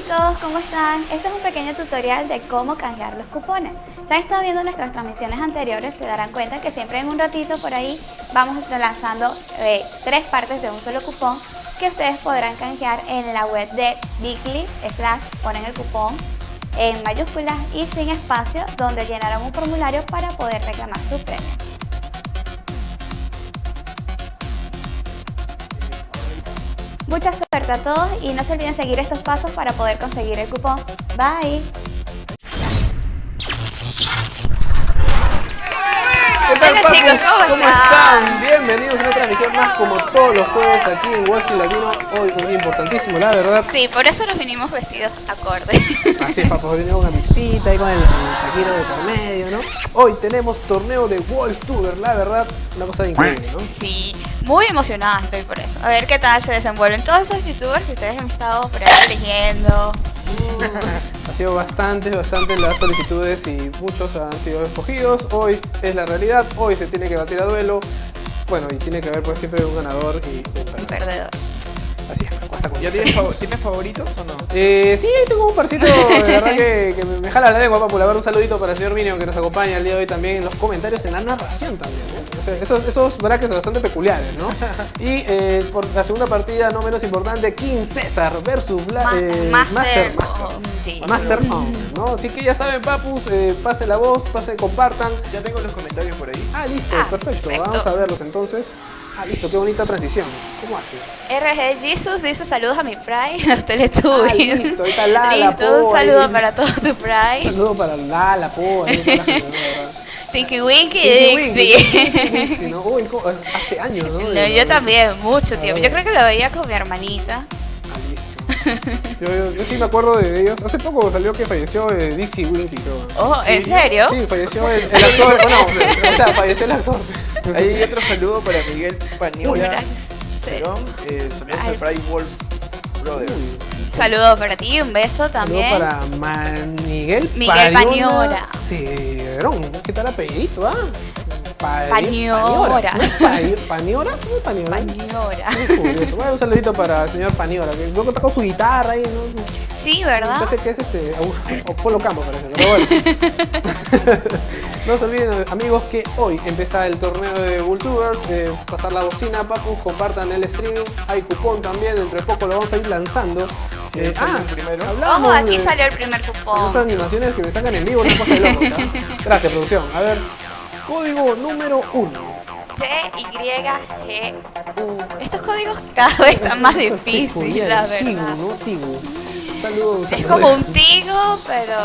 Chicos, ¿cómo están? Este es un pequeño tutorial de cómo canjear los cupones. Si han estado viendo nuestras transmisiones anteriores, se darán cuenta que siempre en un ratito por ahí vamos lanzando eh, tres partes de un solo cupón que ustedes podrán canjear en la web de Bigly, slash ponen el cupón en mayúsculas y sin espacio donde llenarán un formulario para poder reclamar su premio. Mucha suerte a todos y no se olviden seguir estos pasos para poder conseguir el cupón. Bye. ¿Qué tal, Hola, chicos, ¿cómo están? están? Bienvenidos a una transmisión más como todos los jueves aquí en Wall Street Latino. Hoy un día importantísimo, la verdad. Sí, por eso nos vinimos vestidos acorde. Así es, hoy tenemos una visita ahí con el, saquito de por medio, ¿no? Hoy tenemos torneo de Wall Tuber, la verdad, una cosa increíble, ¿no? Sí, muy emocionada estoy por eso. A ver qué tal se desenvuelven todos esos youtubers que ustedes han estado por ahí eligiendo. Ha sido bastante, bastante las solicitudes y muchos han sido escogidos. Hoy es la realidad, hoy se tiene que batir a duelo. Bueno, y tiene que haber pues siempre un ganador y un Un perdedor. Así es, cuesta con ¿Ya tienes, fav- tienes favoritos o no? Eh, sí, tengo un parcito, de verdad que, que me, me jala la lengua, papu. La verdad, un saludito para el señor Minion que nos acompaña el día de hoy también en los comentarios, en la narración también. ¿eh? O sea, esos, esos brackets bastante peculiares, ¿no? Y eh, por la segunda partida, no menos importante, King César versus Bla- Ma- eh, Master. Master, oh, sí. Master On, ¿no? Así que ya saben, papus, eh, pase la voz, pase, compartan. Ya tengo los comentarios por ahí. Ah, listo, Ah, perfecto. perfecto. Vamos a verlos entonces. Ah, listo, qué bonita transición. ¿Cómo hace? RG Jesus dice saludos a mi Pride, los Ah, Teletubbies. listo, ahí está Lala, Listo, un Po, saludo ahí. para todo tu Un Pride. saludo para la, la Po. Tinky Winky Dixie. Winky, ¿no? Uy, hace años, ¿no? No, yo también, mucho tiempo. Ah, Yo creo que lo veía con mi hermanita. Ah, listo. Yo, yo, yo sí me acuerdo de ellos. Hace poco salió que falleció eh, Dixie Winky, creo. Oh, ¿en serio? Sí, falleció el, el actor. Bueno, o sea, falleció el actor. Ahí hay otro saludo para Miguel Paniola. Gracias. Cerón, eh, también Ay. es el Pride Wolf Brothers. Un saludo para ti, un beso también. Saludo para Man Miguel, Miguel. Cerón. ¿Qué tal apellidito, ah? Pa- Pañora. ¿No es Pa- ¿Paniora? ¿Cómo es Paniora? Pañora. Muy curioso. Bueno, un saludito para el señor Paniora, que luego toca su guitarra ahí, ¿no? Sí, ¿verdad? Parece que es este. O, Polo Campo, parece, pero bueno. no se olviden, amigos, que hoy empieza el torneo de Vultubers. Eh, pasar la bocina, Papu, compartan el stream. Hay cupón también, dentro de poco lo vamos a ir lanzando. Sí, Eh, el primero. hablábamos Ojo, aquí de- salió el primer Esas cupón. animaciones que me sacan en vivo, una cosa de loco. Gracias, producción. A ver, código número uno. T-Y-G-U. Estos códigos cada vez están más difíciles, la verdad. ¿no? Tigu. Saludos. Es como un tigo, pero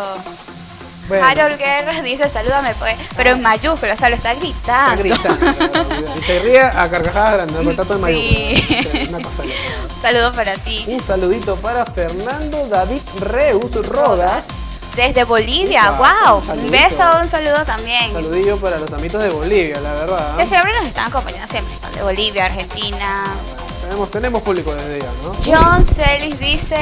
Bueno, Harold Guerra dice salúdame pues, pero en mayúsculas, o sea, lo está Está gritando. gritando. Y se ríe a carcajadas grandes, porque está todo en Sí. loca. Saludo para ti. Un saludito para Fernando David Reus Rodas. Desde Bolivia, wow. un Un beso, un saludo también. Saludillo para los amitos de Bolivia, la verdad. Que siempre nos están acompañando, siempre están de Bolivia, Argentina. Tenemos, tenemos público desde allá, ¿no? John Celis dice,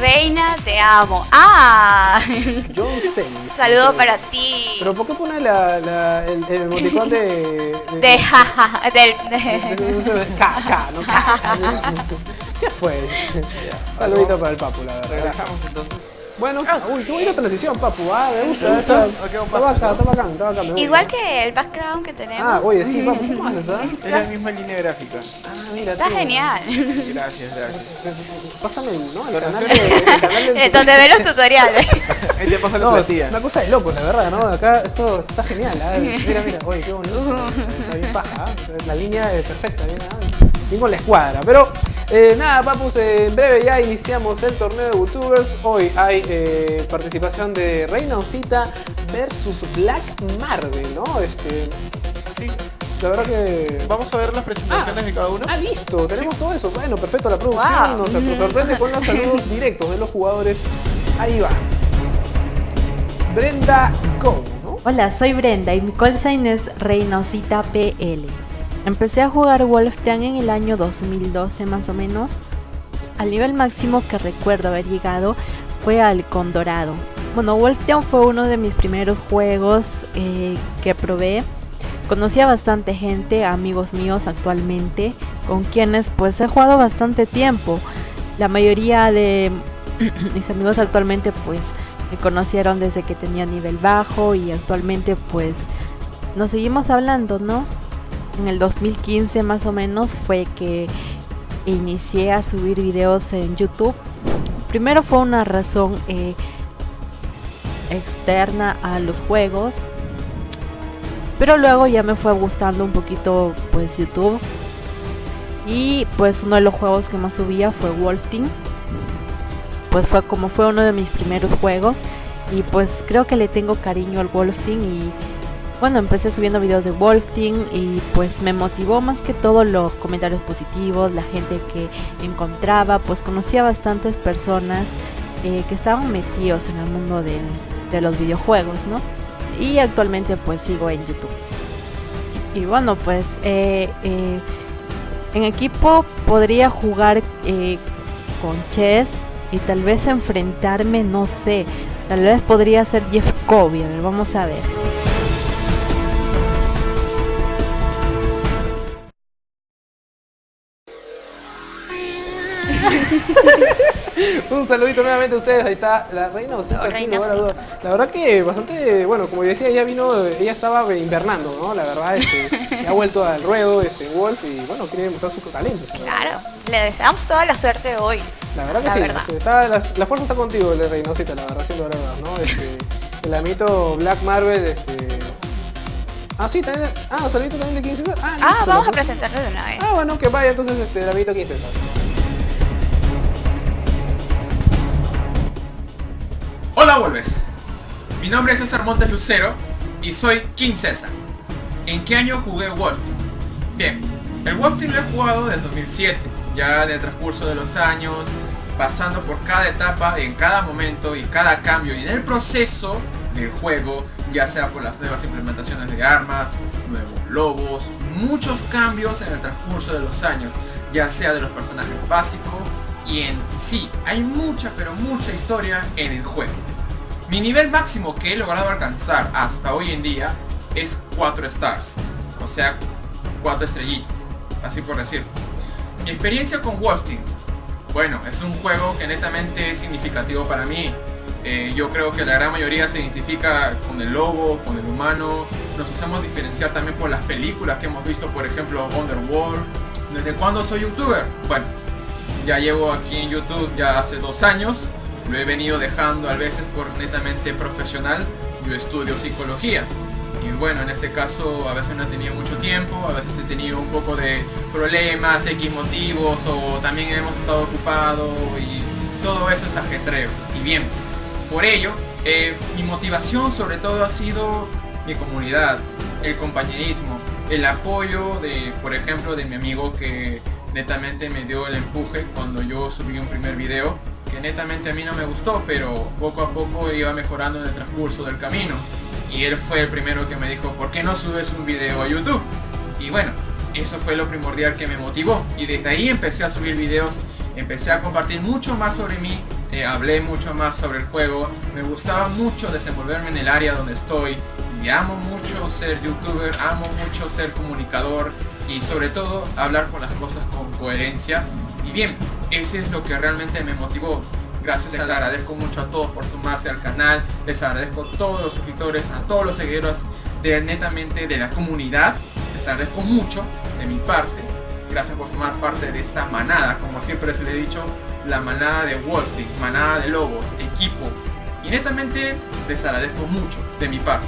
Reina, te amo. Ah, John Celis. saludo para ti. Pero ¿por qué pone la, la- el, el emoticón de... De jaja, del... de- de- de- K, K, no K. ¿Qué fue? Saludito para el Papu, la verdad. Regresamos entonces. Bueno, uy, qué bonita transición, Papu. Ah, me gusta. Está, está bacán, está bacán, está bacán. Igual que el background que tenemos. Ah, oye, sí, Papu, ¿cómo haces, ah? Es la misma línea gráfica. Ah, mira Está tú. genial. Gracias, gracias. Pásame, ¿no? El canal, de, el canal de- Eh, Donde ve los tutoriales. Ahí te pasa la platilla. una cosa de loco, la verdad, ¿no? Acá esto está genial, ¿ah? Mira, mira, oye, qué bonito. Está bien paja, ¿ah? La línea es perfecta, bien, ¿ah? con la escuadra. Pero eh, nada, papus, eh, en breve ya iniciamos el torneo de YouTubers. Hoy hay eh, participación de Reina Osita versus Black Marvel, ¿no? Este, Sí. la verdad que... Vamos a ver las presentaciones de cada uno. Ah, listo, tenemos todo eso. Bueno, perfecto, la producción Wow. nos sorprende con los saludos directos de los jugadores. Ahí va. Brenda Go, ¿no? Hola, soy Brenda y mi call sign es Reynosita PL. Empecé a jugar Wolfteam en el año 2012 más o menos. Al nivel máximo que recuerdo haber llegado fue al Condorado. Bueno, Wolfteam fue uno de mis primeros juegos eh, que probé. Conocí a bastante gente, amigos míos actualmente, con quienes pues he jugado bastante tiempo. La mayoría de mis amigos actualmente pues me conocieron desde que tenía nivel bajo y actualmente pues nos seguimos hablando, ¿no? En el 2015 más o menos fue que inicié a subir videos en YouTube. Primero fue una razón eh, externa a los juegos, pero luego ya me fue gustando un poquito pues YouTube. Y pues uno de los juegos que más subía fue Wolf Team. Pues fue como fue uno de mis primeros juegos. Y pues creo que le tengo cariño al Wolf Team y bueno, empecé subiendo videos de Wolf y pues me motivó más que todo los comentarios positivos, la gente que encontraba, pues conocía bastantes personas eh, que estaban metidos en el mundo de los videojuegos, ¿no? Y actualmente pues sigo en YouTube. Y bueno, pues eh, eh, en equipo podría jugar con Chess y tal vez enfrentarme, no sé, tal vez podría ser Jeff Kobe, a ver, vamos a ver. Un saludito nuevamente a ustedes, ahí está la reina Osita, Oh, sin Reina lugar a duda. La verdad que bastante, bueno, como decía, ella vino, ella estaba invernando, ¿no? La verdad, este, ha vuelto al ruedo, este, Wolf, y bueno, quiere demostrar su talento. Claro, le deseamos toda la suerte hoy. La verdad que La sí, verdad. sí, está- la, la fuerza está contigo, la Reynosita, la verdad, siendo verdad, ¿no? Este, el amito Black Marvel, este... Ah, sí, también, ah, saludito también de 15 Ah, Ah, vamos a presentarlo de una vez. Ah, bueno, que vaya entonces este, el amito 15 Hola Wolves, mi nombre es César Montes Lucero y soy King César. ¿En qué año jugué Wolf? Bien, el Wolf Team lo he jugado desde 2007, ya en el transcurso de los años, pasando por cada etapa, en cada momento y cada cambio y en el proceso del juego, ya sea por las nuevas implementaciones de armas, nuevos lobos, muchos cambios en el transcurso de los años, ya sea de los personajes básicos y en sí hay mucha pero mucha historia en el juego. Mi nivel máximo que he logrado alcanzar hasta hoy en día es 4 stars, o sea 4 estrellitas, así por decirlo. Mi experiencia con Wolf Team, bueno, es un juego que netamente es significativo para mí. Eh, yo creo que la gran mayoría se identifica con el lobo, con el humano. Nos hacemos diferenciar también por las películas que hemos visto, por ejemplo, Underworld. ¿Desde cuándo soy youtuber? Bueno, ya llevo aquí en YouTube ya hace dos años. Lo he venido dejando a veces por netamente profesional. Yo estudio psicología. Y bueno, en este caso a veces no he tenido mucho tiempo, a veces he tenido un poco de problemas, X motivos, o también hemos estado ocupados y todo eso es ajetreo. Y bien, por ello, eh, mi motivación sobre todo ha sido mi comunidad, el compañerismo, el apoyo de, por ejemplo, de mi amigo que netamente me dio el empuje cuando yo subí un primer video que netamente a mí no me gustó, pero poco a poco iba mejorando en el transcurso del camino. Y él fue el primero que me dijo, ¿por qué no subes un video a YouTube? Y bueno, eso fue lo primordial que me motivó. Y desde ahí empecé a subir videos, empecé a compartir mucho más sobre mí, eh, hablé mucho más sobre el juego. Me gustaba mucho desenvolverme en el área donde estoy. Y amo mucho ser youtuber, amo mucho ser comunicador y sobre todo hablar con las cosas con coherencia. Y bien, ese es lo que realmente me motivó. Gracias, les agradezco mucho a todos por sumarse al canal, les agradezco a todos los suscriptores, a todos los seguidores de netamente de la comunidad, les agradezco mucho de mi parte, gracias por formar parte de esta manada, como siempre les he dicho, la manada de Wolfing, manada de lobos, equipo, y netamente les agradezco mucho de mi parte.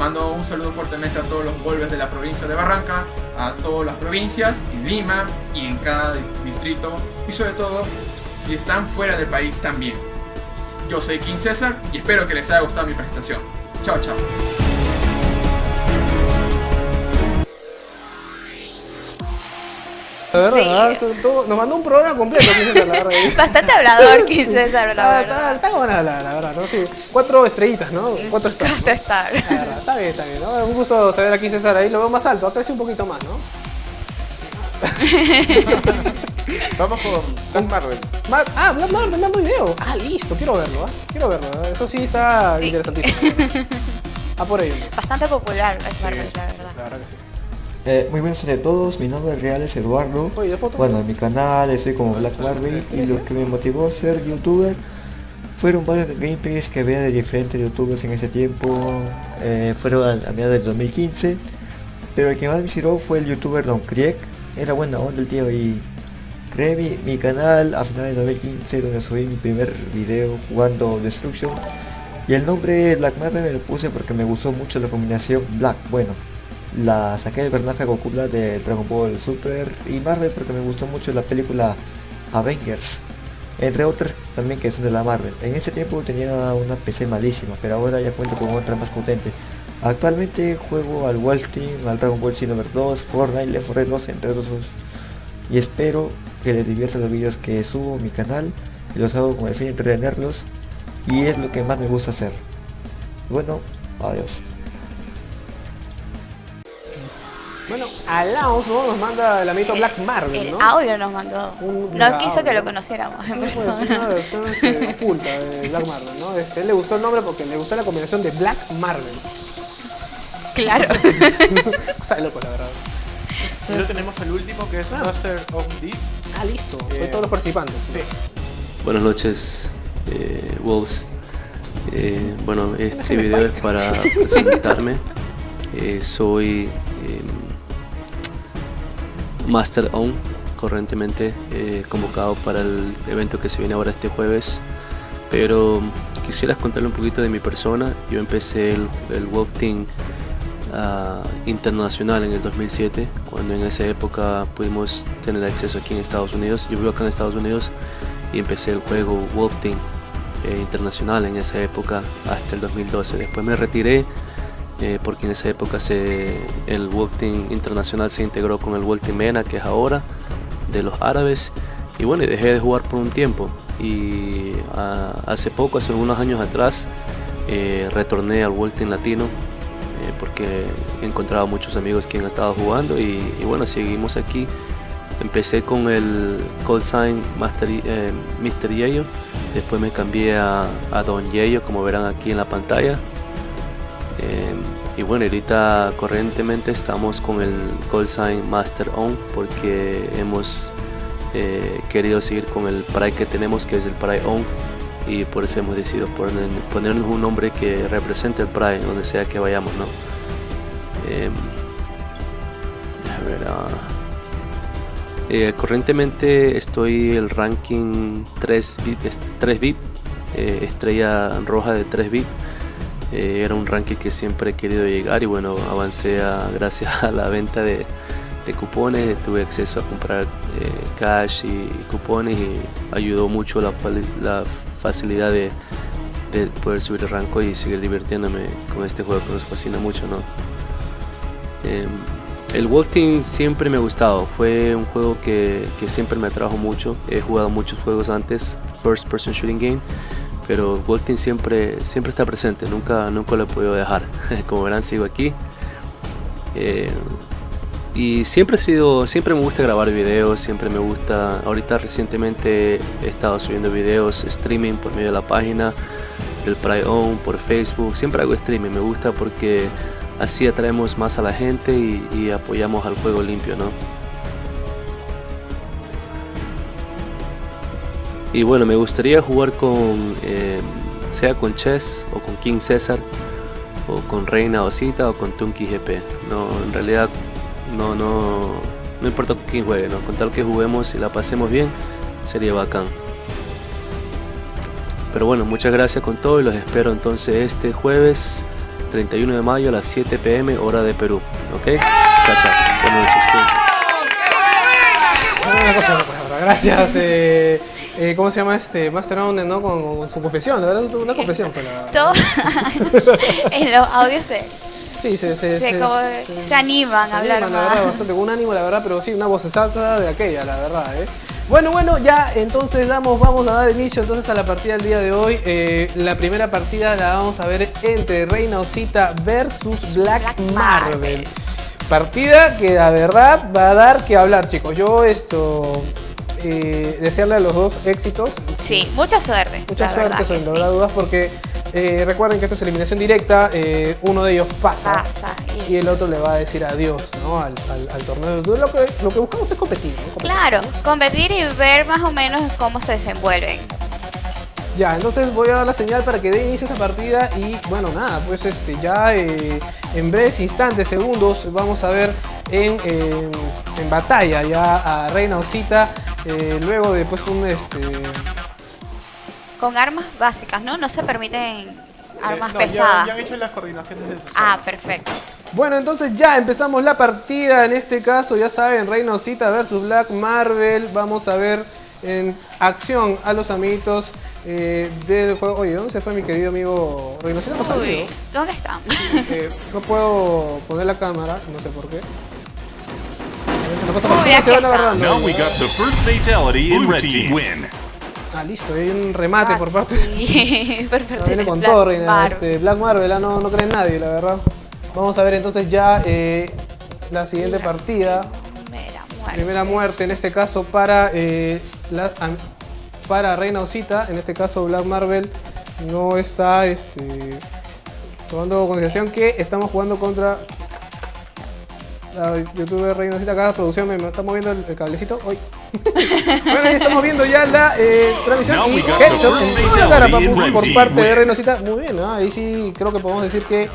Mando un saludo fuertemente a todos los Wolves de la provincia de Barranca, a todas las provincias, en Lima y en cada distrito, y sobre todo si están fuera del país también. Yo soy King César y espero que les haya gustado mi presentación. Chao, chao. Verdad, Sí. ¿ah? Todo- nos mandó un programa completo, 15 la verdad. Bastante hablador, 15 César, la Está, verdad. está, está buena la, la verdad, ¿no? Sí, cuatro estrellitas, ¿no? Cuatro stars. Cuatro stars. Verdad, está bien, está bien. ¿no? Un gusto saber aquí César ahí, lo veo más alto, ha crecido un poquito más, ¿no? Vamos con Black Marvel. Ma- ah, Black Marvel, me mandó video. Ah, listo, quiero verlo, ¿ah? Quiero verlo. ¿eh? Eso sí está Sí. interesantísimo. Ah, por ello. Bastante popular Black Marvel, la verdad. La verdad que sí. Eh, muy tardes a todos, mi nombre real es Eduardo. Bueno, en mi canal estoy como Black Marvel y lo que me motivó a ser youtuber Fueron varios gameplays que veía de diferentes youtubers en ese tiempo, eh, fueron a, a mediados del 2015, pero el que más me inspiró fue el youtuber Don Krieg, era buena onda el tío y creé mi, mi canal a finales de 2015 donde subí mi primer video jugando Destruction. Y el nombre Black Marvel me lo puse porque me gustó mucho la combinación Black, bueno, la saqué del personaje Goku de Dragon Ball Super y Marvel porque me gustó mucho la película Avengers entre otras también que son de la Marvel. En ese tiempo tenía una PC malísima, pero ahora ya cuento con otra más potente. Actualmente juego al Wolf Team, al Dragon Ball Xenoverse 2, Fortnite, Left 4 Dead 2, entre otros. Y espero que les diviertan los vídeos que subo mi canal y los hago con el fin de entretenerlos y es lo que más me gusta hacer. Bueno, adiós. Bueno, Alaus ¿no? nos manda el amiguito Black Marvel, El ¿no? audio nos mandó. Un No quiso audio. que lo conociéramos en es persona. una versión este, oculta de Black Marvel, ¿no? Este, él le gustó el nombre porque le gustó la combinación de Black Marvel. Claro. O sea, loco, la verdad. Y luego tenemos el último que es Master of Deep. Ah, listo. Fue Bien. todos los participantes. Sí. Buenas noches, eh, Wolves. Eh, bueno, este video es para presentarme. Eh, soy em, Master On, correntemente eh, convocado para el evento que se viene ahora este jueves. Pero quisiera contarle un poquito de mi persona. Yo empecé el, el Wolf Team ah, internacional en el 2007, cuando en esa época pudimos tener acceso aquí en Estados Unidos. Yo vivo acá en Estados Unidos y empecé el juego Wolf Team eh, internacional en esa época hasta el 2012. Después me retiré eh, porque en esa época se, el Wolf Team internacional se integró con el Wolf Team MENA que es ahora de los árabes. Y bueno dejé de jugar por un tiempo. Y ah, hace poco, hace unos años atrás eh, retorné al World Team Latino eh, porque he encontrado muchos amigos que han estado jugando. Y, bueno seguimos aquí. Empecé con el call sign Master, eh, Mr. Yeyo. Después me cambié a, a Don Yeyo como verán aquí en la pantalla y bueno, ahorita corrientemente estamos con el call sign Master On porque hemos eh, querido seguir con el Pride que tenemos que es el Pride On. Y por eso hemos decidido poner- ponernos un nombre que represente el Pride donde sea que vayamos, ¿no? Em, a ver, eh, corrientemente estoy el ranking 3 VIP, es- 3 VIP estrella roja de 3 VIP eh, era un ranking que siempre he querido llegar y bueno, avancé a- gracias a la venta de, de cupones, tuve acceso a comprar eh, cash y cupones y ayudó mucho la, la facilidad de, de poder subir el rango y seguir divirtiéndome con este juego que nos fascina mucho, ¿no? Em, el Team siempre me ha gustado, fue un juego que, que siempre me atrajo mucho, he jugado muchos juegos antes, First Person Shooting Game, pero Team siempre, siempre está presente, nunca, nunca lo he podido dejar. Como verán, sigo aquí. Eh, y siempre he sido, siempre me gusta grabar videos, siempre me gusta. Ahorita recientemente he estado subiendo videos, streaming por medio de la página del Pride On, por Facebook. Siempre hago streaming, me gusta porque así atraemos más a la gente y, y apoyamos al juego limpio, ¿no? Y bueno, me gustaría jugar con, eh, sea con Chess o con King César, o con Reina Osita o con Tunky GP. No, en realidad no, no, no importa con quién juegue, ¿no? con tal que juguemos y la pasemos bien, sería bacán. Pero bueno, muchas gracias con todo y los espero entonces este jueves 31 de mayo a las 7 pm hora de Perú. ¿Ok? Chao, chao. Buenas noches. Una. Gracias. Eh, eh, ¿Cómo se llama este Master ¿no? Con, con su confesión, la verdad, una Sí. confesión fue la Todo en los audios se, Sí, se, se, se como- se animan a hablar animan, la verdad, más. bastante con un ánimo, la verdad, pero sí, una voz exacta de aquella, la verdad, ¿eh? Bueno, bueno, ya entonces damos, vamos a dar inicio entonces a la partida del día de hoy. Eh, la primera partida la vamos a ver entre Reina Osita versus Black, Black Marvel. Marvel. Partida que la verdad va a dar que hablar, chicos. Yo esto eh, desearle a los dos éxitos. Sí, mucha suerte. Mucha suerte, sin lugar a dudas, porque eh, recuerden que esto es eliminación directa. eh, uno de ellos pasa, Pasa, y- y el otro le va a decir adiós ¿no? al, al- al torneo. Lo que, lo que buscamos es competir. ¿no? Competir, Claro, ¿no? competir y ver más o menos cómo se desenvuelven. Ya, entonces voy a dar la señal para que dé inicio a esta partida y bueno, nada, pues este ya eh, en breves instantes, segundos, vamos a ver en, en- en batalla ya a Reina Osita, eh, luego de pues un este... Con armas básicas, ¿no? No se permiten armas Eh, no, pesadas. Ya, han hecho las coordinaciones de. Ah, perfecto. Bueno, entonces ya empezamos la partida, en este caso ya saben, Reina Osita versus Black Marvel, vamos a ver en acción a los amiguitos eh, del juego. Oye, ¿dónde se fue mi querido amigo está Uy? ¿dónde están? Eh, no puedo poner la cámara, no sé por qué. Las cosas Uy, se aquí van está. agarrando. Now we got the first fatality in red team. Win. Ah, listo, hay un remate por parte Sí, por parte No, viene de con Black todo, Reina. Marvel. Este, Black Marvel, ah, no, no cree en nadie, la verdad. Vamos a ver entonces ya eh, la siguiente partida. Primera muerte. Primera muerte, en este caso para, eh, la- para Reina Osita. En este caso Black Marvel no está este, tomando consideración que estamos jugando contra la youtuber Reina Osita. Acá la producción me, está moviendo el, el cablecito. Hoy. bueno, ahí estamos viendo ya la eh, transmisión y headshot first en cara, papu, por parte de. Reina Osita. Muy bien, ¿no? ahí sí creo que podemos decir que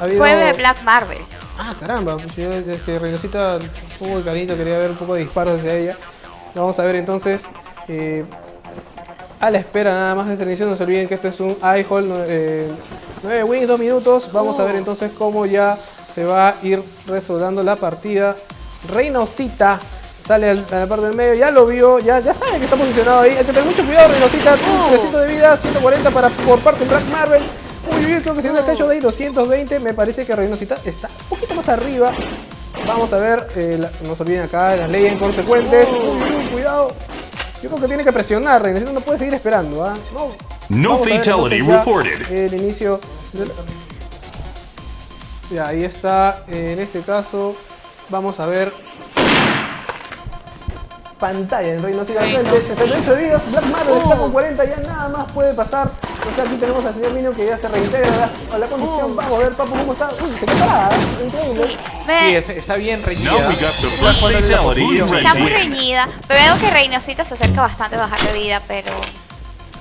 ha habido... Fue de Black Marvel. Ah, caramba, pues yo poco de cariño, quería ver un poco de disparos hacia ella. Vamos a ver entonces, eh, a la espera nada más de esta inicio, no se olviden que esto es un iHall, eh, 9 wins, 2 minutos. Vamos a ver entonces cómo ya se va a ir resolviendo la partida. Reinocita sale al- a la parte del medio, ya lo vio, ya, ya sabe que está posicionado ahí. Hay que tener mucho cuidado, Reinocita, Uh. 300 de vida, 140 para, por parte de Black Marvel. Uy, creo que siendo el hecho de ahí 220, me parece que Reinocita está un poquito más arriba. Vamos a ver, eh, la- no se olviden acá, las leyes inconsecuentes. Uy, uy, cuidado. Yo creo que tiene que presionar, Reinocita no puede seguir esperando. ¿ah? No, No fatality reported. El inicio de la- Ya, ahí está. En este caso, vamos a ver pantalla en Reino Cita. 68 días, Black Marvel está con 40, ya nada más puede pasar. O sea, aquí tenemos al señor Minio que ya se reintegra a la, condición. Uh. Vamos a ver, papu, cómo está. Uy, se quedó parada, ¿eh? increíble. Sí, Sí, es- está bien reñida. Está muy reñida. Pero veo que Reynosita se acerca bastante a bajar de vida, pero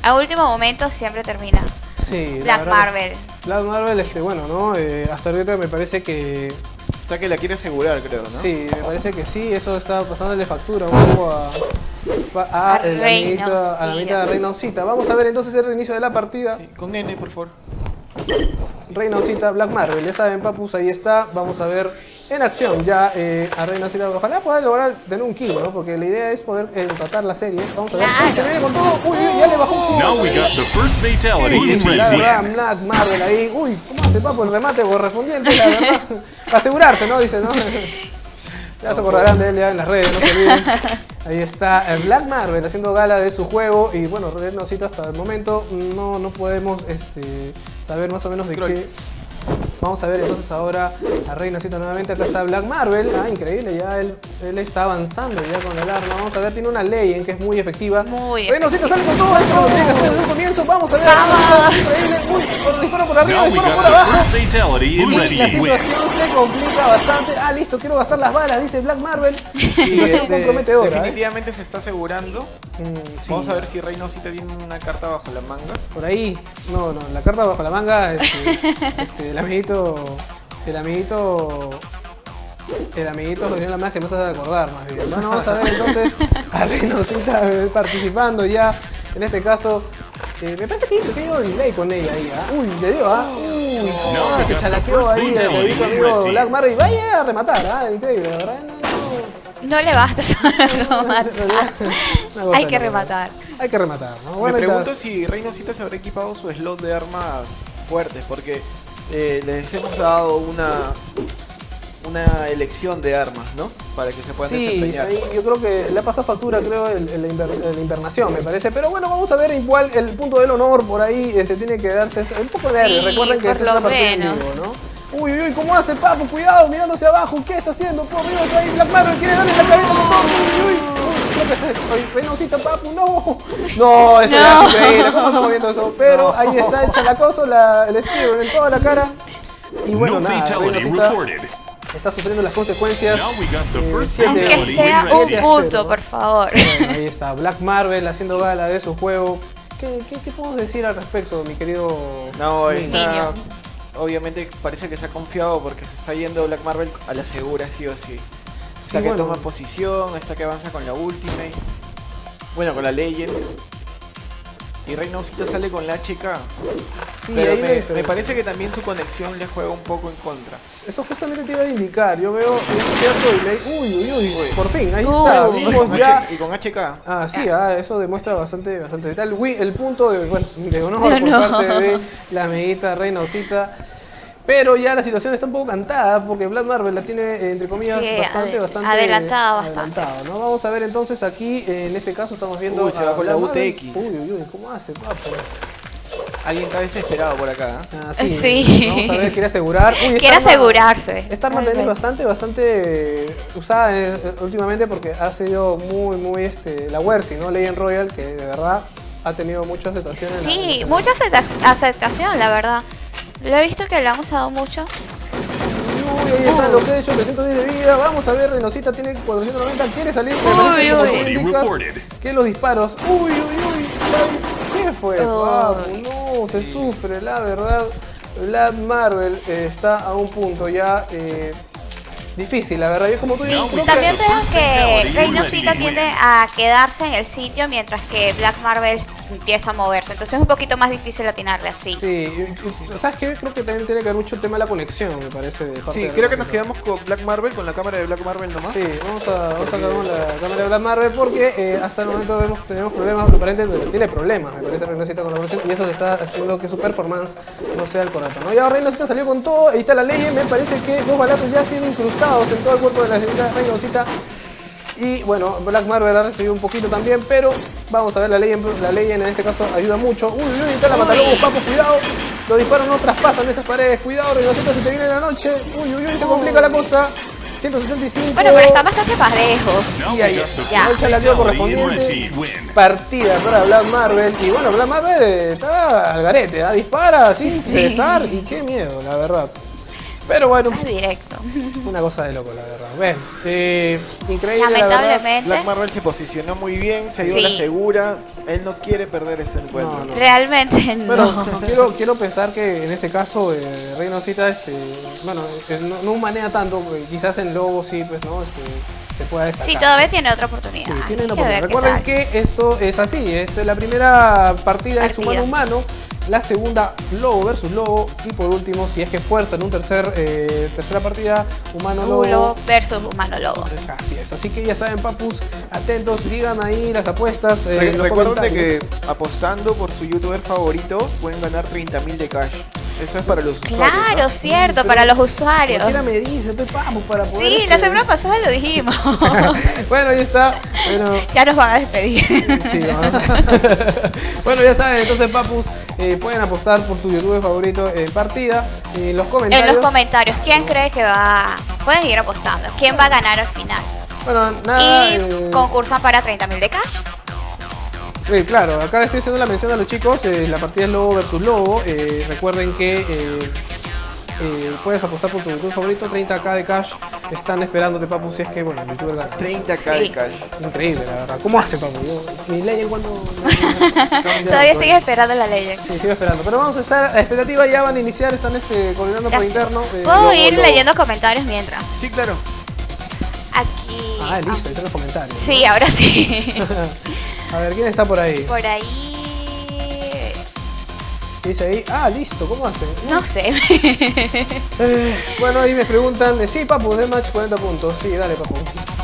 a último momento siempre termina. Sí, la Black Marvel. Black Marvel, este, bueno, ¿no? Eh, hasta ahorita me parece que Está que la quiere asegurar, creo, ¿no? Sí, me parece que sí, eso está pasándole factura un poco a, a, A el amiguito- a la amiguita de Reynosita. Vamos a ver entonces el reinicio de la partida. Sí, Con N, por favor. Reynosita, Black Marvel, ya saben, papus, ahí está. Vamos a ver en acción ya eh, a Reynosita. Ojalá pueda lograr tener un kill, ¿no? Porque la idea es poder empatar la serie. Vamos a ver. Claro. Uy, se viene con todo. Uy, uy, ya le bajó un kill. Now we got the first fatality in red la verdad, team. Black Marvel ahí. Uy, ¿cómo hace papo el remate correspondiente? La verdad. Para asegurarse, ¿no? Dice, ¿no? Ya se acordarán de él ya en las redes, no se olviden. Ahí está eh, Black Marvel haciendo gala de su juego. Y bueno, Renocita hasta el momento no, no podemos este, saber más o menos de Scroll. qué. Vamos a ver entonces ahora a Reinocita nuevamente. Acá está Black Marvel. Ah, increíble, ya él, él está avanzando ya con el arma. Vamos a ver, tiene una ley en que es muy efectiva. Muy Reinocita sale con todo eso, lo tiene que hacer desde el comienzo. Vamos a ver. Vamos. Increíble. Uy, por- disparo por arriba, disparo por abajo. Y la situación se complica bastante. Ah, listo, quiero gastar las balas, dice Black Marvel. De- comprometedora. ¿eh? definitivamente se está asegurando. Mm, sí. Vamos a ver si Reynosita tiene una carta bajo la manga. Por ahí, no, no, la carta bajo la manga, este, este, amiguito, el amiguito, el amiguito José la más que me hace acordar más bien. Bueno, vamos a ver entonces a Reynosita eh, participando ya, en este caso, eh, me parece que hay un pequeño delay con ella ahí, ¿ah? Uy, le dio, ¿ah? Uy, No, se chalaqueó ahí el in amigo. Black Marvel y vaya a rematar, ¿ah? Increíble, la verdad, no, no. No le basta. Una cosa Hay que rematar. Hay que rematar, ¿no? Me Bueno, pregunto si Reynosita se habrá equipado su slot de armas fuertes, porque eh, les hemos dado una una elección de armas, ¿no? Para que se puedan Sí, desempeñar. ahí yo creo que le ha pasado factura, creo, el invernación, me parece. Pero bueno, vamos a ver igual el punto del honor por ahí. Se tiene que darse un poco de aire. Sí, Recuerden que es una lo partida en menos. vivo, ¿no? Uy, uy, uy, ¿cómo hace Papu? Cuidado, mirando hacia abajo. ¿Qué está haciendo? Por Dios, ahí Black Marvel quiere darle la cabeza uy, uy. Oye, Renosita, Papu, no. No, esto No. es increíble. ¿Cómo estamos viendo eso? Pero ahí está el chalacoso, la, el esquivo en toda la cara. Y bueno, No nada, está sufriendo las consecuencias. Now we got the Eh, first siete- Aunque sea un punto, por favor. Bueno, ahí está Black Marvel haciendo gala de su juego. ¿qué, qué, qué podemos decir al respecto, mi querido? No, está, obviamente parece que se ha confiado porque se está yendo Black Marvel a la segura sí o sí. Sí, que bueno. toma posición, hasta que avanza con la Ultimate. Bueno, con la Legend. Y Reynosita sale con la HK. Sí, pero ahí me, me- me parece que también su conexión le juega un poco en contra. Eso justamente te iba a indicar. Yo veo un cierto delay. Uy, uy, uy. Uy. Por fin, ahí está. Sí, Vimos con ya. H- y con HK. Ah, sí, ah, eso demuestra bastante, bastante vital. Uy, el punto de, bueno, de honor De por parte de la amiguita Reynosita. Pero ya la situación está un poco cantada porque Black Marvel la tiene, eh, entre comillas, Sí, bastante, ade- bastante adelantada bastante. adelantado, ¿no? Vamos a ver entonces aquí, eh, en este caso estamos viendo. Uy, se va con la Black. UTX. Uy, uy, uy, ¿cómo hace, papo? Alguien está desesperado por acá. ¿eh? Ah, Sí. Vamos a ver, quiere asegurar. Uy, esta Quiere arma- asegurarse. Esta arma también es bastante, bastante eh, usada eh, últimamente porque ha sido muy, muy este, la Wersi, ¿no? Legend Royal, que de verdad ha tenido mucha aceptación. en la- en Sí, la- mucha acepta- aceptación, la verdad. Lo he visto que lo han usado mucho. Uy, ahí está lo que he hecho, 310 de vida. Vamos a ver, Renosita tiene 490, quiere salir. Uy. reported. Que los disparos. Uy, uy, uy. ¿Qué fue? No, se sufre, la verdad. Black Marvel está a un punto ya eh, difícil, la verdad. Y es como tú Sí, dices, creo que- también veo que Fatality Reynosita tiende a quedarse en el sitio mientras que Black Marvel empieza a moverse. Entonces es un poquito más difícil atinarle así. Sí, ¿sabes qué? Creo que también tiene que ver mucho el tema de la conexión, me parece. De parte Sí, de creo que nos quedamos con Black Marvel, con la cámara de Black Marvel nomás. Sí, vamos a, vamos a sacar la cámara de Black Marvel porque eh, hasta el momento vemos, tenemos problemas, aparentemente tiene problemas, me parece Reynosita con la versión y eso se está haciendo que su performance no sea el correcto. ¿no? Y ahora Reynosita salió con todo, ahí está la ley, me parece que dos balazos ya han sido en todo el cuerpo de la señorita Reynosita. Y bueno, Black Marvel ha recibido un poquito también, pero vamos a ver la ley, la ley en este caso ayuda mucho. Uy, uy, está la matalobos, papo, cuidado. Los disparos no traspasan esas paredes, cuidado, Reynosita, si te viene la noche. Uy, uy, uy, se complica la cosa. 165. Bueno, pero está bastante parejo. Y ahí Ahí la correspondiente. Partida para Black Marvel. Y bueno, Black Marvel eh, está al garete, ¿ah? dispara sin Sí. cesar. Y qué miedo, la verdad. Pero bueno, Más directo. una cosa de loco, la verdad. Bueno, eh, increíble. la. Lamentablemente. Black Marvel se posicionó muy bien, se dio Sí. la segura. Él no quiere perder ese encuentro. No, no. Realmente no. Bueno, quiero, quiero pensar que en este caso eh, Reynosita, este, bueno, eh, no, no manea tanto, porque quizás en Lobo sí, pues, ¿no? Este, se pueda destacar. Sí, todavía tiene otra oportunidad. Sí, Recuerden que esto es así. Esto es la primera partida es Partida. humano humano. La segunda, lobo versus lobo. Y por último, si es que fuerzan un tercer, eh, tercera partida, humano lobo. Lobo versus humano lobo. Así es. Así que ya saben, papus, atentos, digan ahí las apuestas. eh, Recuerden que apostando por su youtuber favorito pueden ganar 30.000 de cash. Eso es para los usuarios. Claro, ¿no? cierto, para los usuarios. Me dice, pues vamos para poder. Sí, este- la semana pasada lo dijimos. bueno, ahí está. Bueno, ya nos van a despedir. Sí, ¿no? bueno, ya saben, entonces, papus, eh, pueden apostar por su youtuber favorito en partida. En los En comentarios. los comentarios, ¿quién cree que va? Pueden ir apostando. ¿Quién va a ganar al final? Bueno, nada. Y eh, concursan para 30 mil de cash. Sí, claro, acá estoy haciendo la mención a los chicos. eh, la partida es lobo versus lobo. eh, recuerden que. eh, eh, puedes apostar por tu youtuber favorito, 30k de cash. Están esperándote, papu, si es que, bueno, el youtuber gana. 30k Sí. de cash. Increíble, la verdad. ¿Cómo hace, papu? Yo, mi ley en cuanto. Todavía sigue esperando la ley. Sí, sigo esperando. Pero vamos a estar a expectativa, ya van a iniciar, están este, coordinando por Ya sé. interno. eh, Puedo lobo, ir lobo. leyendo comentarios mientras. Sí, claro. Aquí. Ah, listo, ahí están los comentarios. Sí, ahora sí. a ver, ¿quién está por ahí? Por ahí. ¿Qué dice ahí? Ah, listo, ¿cómo hace? No sé. Eh, bueno, ahí me preguntan, eh, sí, papu, de match 40 puntos. Sí, dale, papu.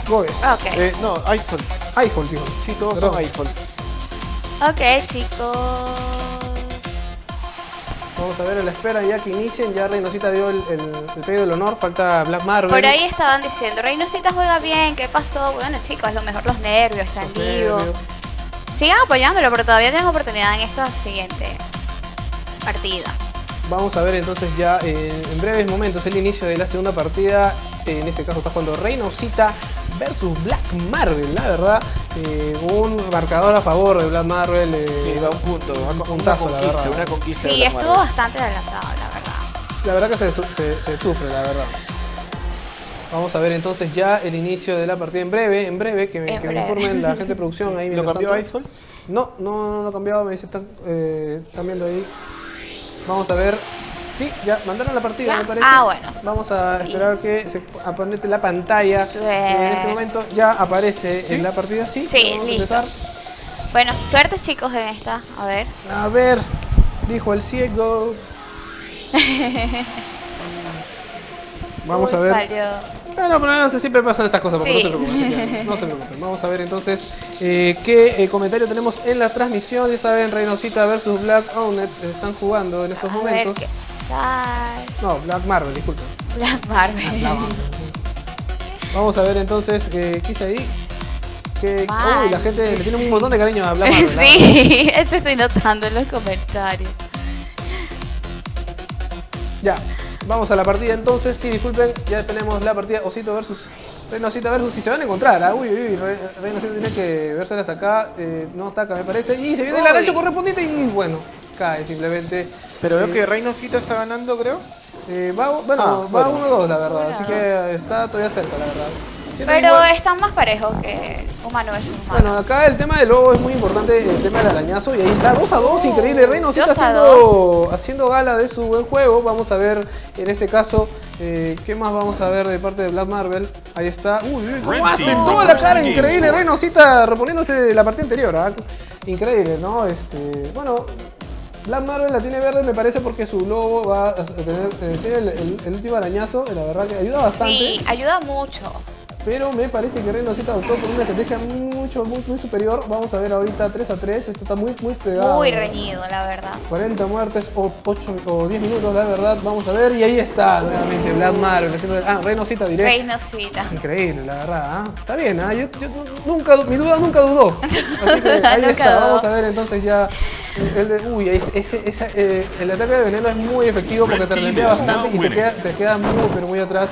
Goes. ok. Eh, no, iPhone. iPhone, tío. Sí, todos Perdón. son iPhone. ok, chicos. Vamos a ver a la espera ya que inicien. Ya Reynosita dio el, el, el pedido del honor. Falta Black Marvel. Por ahí estaban diciendo, Reynosita juega bien, ¿qué pasó? Bueno, chicos, a lo mejor los nervios están Los vivos. nervios. Sigan apoyándolo, pero todavía tienen oportunidad en esta siguiente partida. Vamos a ver entonces ya eh, en breves momentos el inicio de la segunda partida. Eh, en este caso está jugando Reynosita versus Black Marvel, la verdad. Eh, un marcador a favor de Black Marvel. eh, Sí, da un punto. un Una, puntazo, la conquista, verdad. una conquista. Sí, estuvo Marvel. bastante adelantado, la verdad. La verdad que se, su- se- se sufre, la verdad. Vamos a ver entonces ya el inicio de la partida en breve, en breve, que me, En que me breve. informen la gente de producción ahí. ¿Lo cambió tanto. Isol? No, no, no lo ha cambiado, me dice, están, eh, están viendo ahí. Vamos a ver. Sí, ya mandaron la partida, Ya. me parece. Ah, bueno. Vamos a esperar que se aparente la pantalla. Sí. En este momento ya aparece en la partida, sí. Sí, vamos a listo. empezar. Bueno, suerte chicos en esta. A ver. A ver, dijo el ciego. Vamos Uy, a ver. Salió. Bueno, pero no sé, siempre pasan estas cosas, porque Sí. no se preocupen, que no se preocupen. Vamos a ver entonces eh, qué eh, comentario tenemos en la transmisión. Ya saben, Reynosita versus Black Ownet están jugando en estos A ver momentos. qué tal. No, Black Marvel, disculpen. Black Marvel. Black Marvel. Vamos a ver entonces eh, qué ahí. Que, uy, la gente le tiene un montón de cariño a Black Marvel. ¿ah? sí, eso estoy notando en los comentarios. Ya, vamos a la partida entonces. Sí, disculpen, ya tenemos la partida Osito versus Reynosita versus. Si se van a encontrar, ¿ah? uy, uy, uy, Re- Reynosita tiene que vérselas acá. eh, no ataca, me parece. Y se viene el aracho correspondiente y bueno, cae simplemente. Pero veo Eh, que Reynosita está ganando, creo. eh, va, bueno, Ah, va bueno. 1-2, la verdad. Así que está todavía cerca, la verdad. Pero igual- están más parejos que humano es humano. Bueno, acá el tema del lobo es muy importante, el tema del arañazo, y ahí está, 2 a 2, increíble. Reynosita dos a haciendo, haciendo gala de su buen juego. Vamos a ver en este caso, eh, ¿qué más vamos a ver de parte de Black Marvel? Ahí está. Uy, cómo hace toda la cara, increíble. Score. Reynosita reponiéndose de la partida anterior, ¿ah? Increíble, ¿no? Este, bueno. Black Marvel la tiene verde, me parece, porque su lobo va a tener eh, el- el último arañazo, la verdad que ayuda bastante. Sí, ayuda mucho. Pero me parece que Reynosita optó por una estrategia mucho, muy, muy superior. Vamos a ver ahorita 3 a 3. Esto está muy, muy pegado. Muy reñido, la verdad. 40 muertes o 8 o 10 minutos, la verdad. Vamos a ver. Y ahí está nuevamente Black Marvel. haciendo- Ah, Reynosita diré. Reynosita. Increíble, la verdad. ¿ah? Está bien, ¿ah? yo, yo nunca, mi duda nunca dudó. Así que ahí Nunca está. dudó. Vamos a ver entonces ya. El de, uy, ese, ese- eh, el ataque de veneno es muy efectivo porque te is bastante y te winning. queda, te queda muy, pero muy atrás.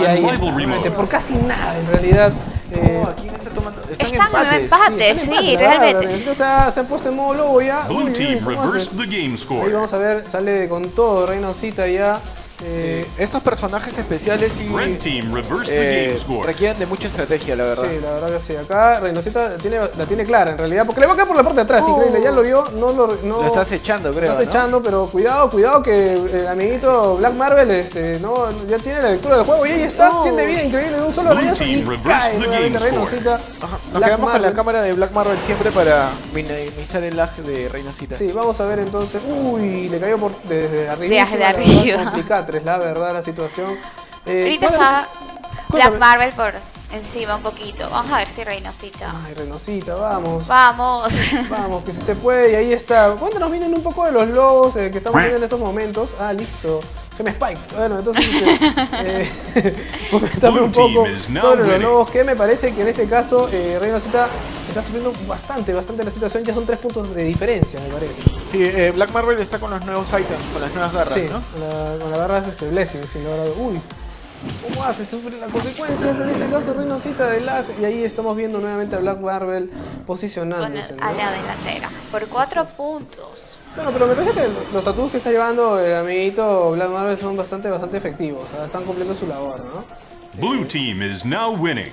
Y ahí está, por casi nada en realidad. eh, Oh, ¿quién está tomando? Están, Están en empates. empate, están sí, verdad, realmente. Entonces ah, se han puesto en modo lobo ya. Uy, Blue uy, team ¿cómo reversed hace? the game Ahí score. vamos a ver, sale con todo Reynosita ya. Eh, Estos personajes especiales sí eh, requieren de mucha estrategia, la verdad. Sí, la verdad que sí. Acá Reynosita tiene, la tiene clara en realidad, porque le va a caer por la parte de atrás, increíble. Ya lo vio, no lo. No, Lo estás echando, creo. estás ¿no? echando, pero cuidado, cuidado que el amiguito Black Marvel este, no, ya tiene la lectura del juego y ahí está, Oh. siente vida increíble de un solo arañazo y cae nuevamente Nos quedamos con la cámara de Black Marvel siempre para minimizar el lag de Reynosita. Sí, vamos a ver entonces. Uy, le cayó por desde arriba. Desde arriba. Complicatres, la verdad, la situación. Eh, Ahorita ¿cuál es- está. Black Marvel por encima un poquito. Vamos a ver si Reynosita. Ay, Renosita, vamos. Vamos. Vamos, que si se puede, y ahí está. Cuéntanos, vienen un poco de los logos eh, que estamos viendo en estos momentos. Ah, listo. Que me spike. Bueno, entonces, eh, comentame un poco sobre los logos, que me parece que en este caso eh, Reynosita está sufriendo bastante, bastante la situación. Ya son tres puntos de diferencia, me parece. Sí, eh, Black Marvel está con los nuevos items, con las nuevas garras, Sí, ¿no? con la, con la barra de este Blessing, sin dudas. Uy, ¿cómo hace? Sufre las consecuencias en este caso Reynosita de lag. Y ahí estamos viendo nuevamente a Black Marvel Con el- posicionándose. ¿no? a la delantera. Por cuatro puntos. Bueno, pero me parece que los tatuajes que está llevando el amiguito Black Marvel son bastante, bastante efectivos. O sea, están cumpliendo su labor, ¿no? Blue team is now winning.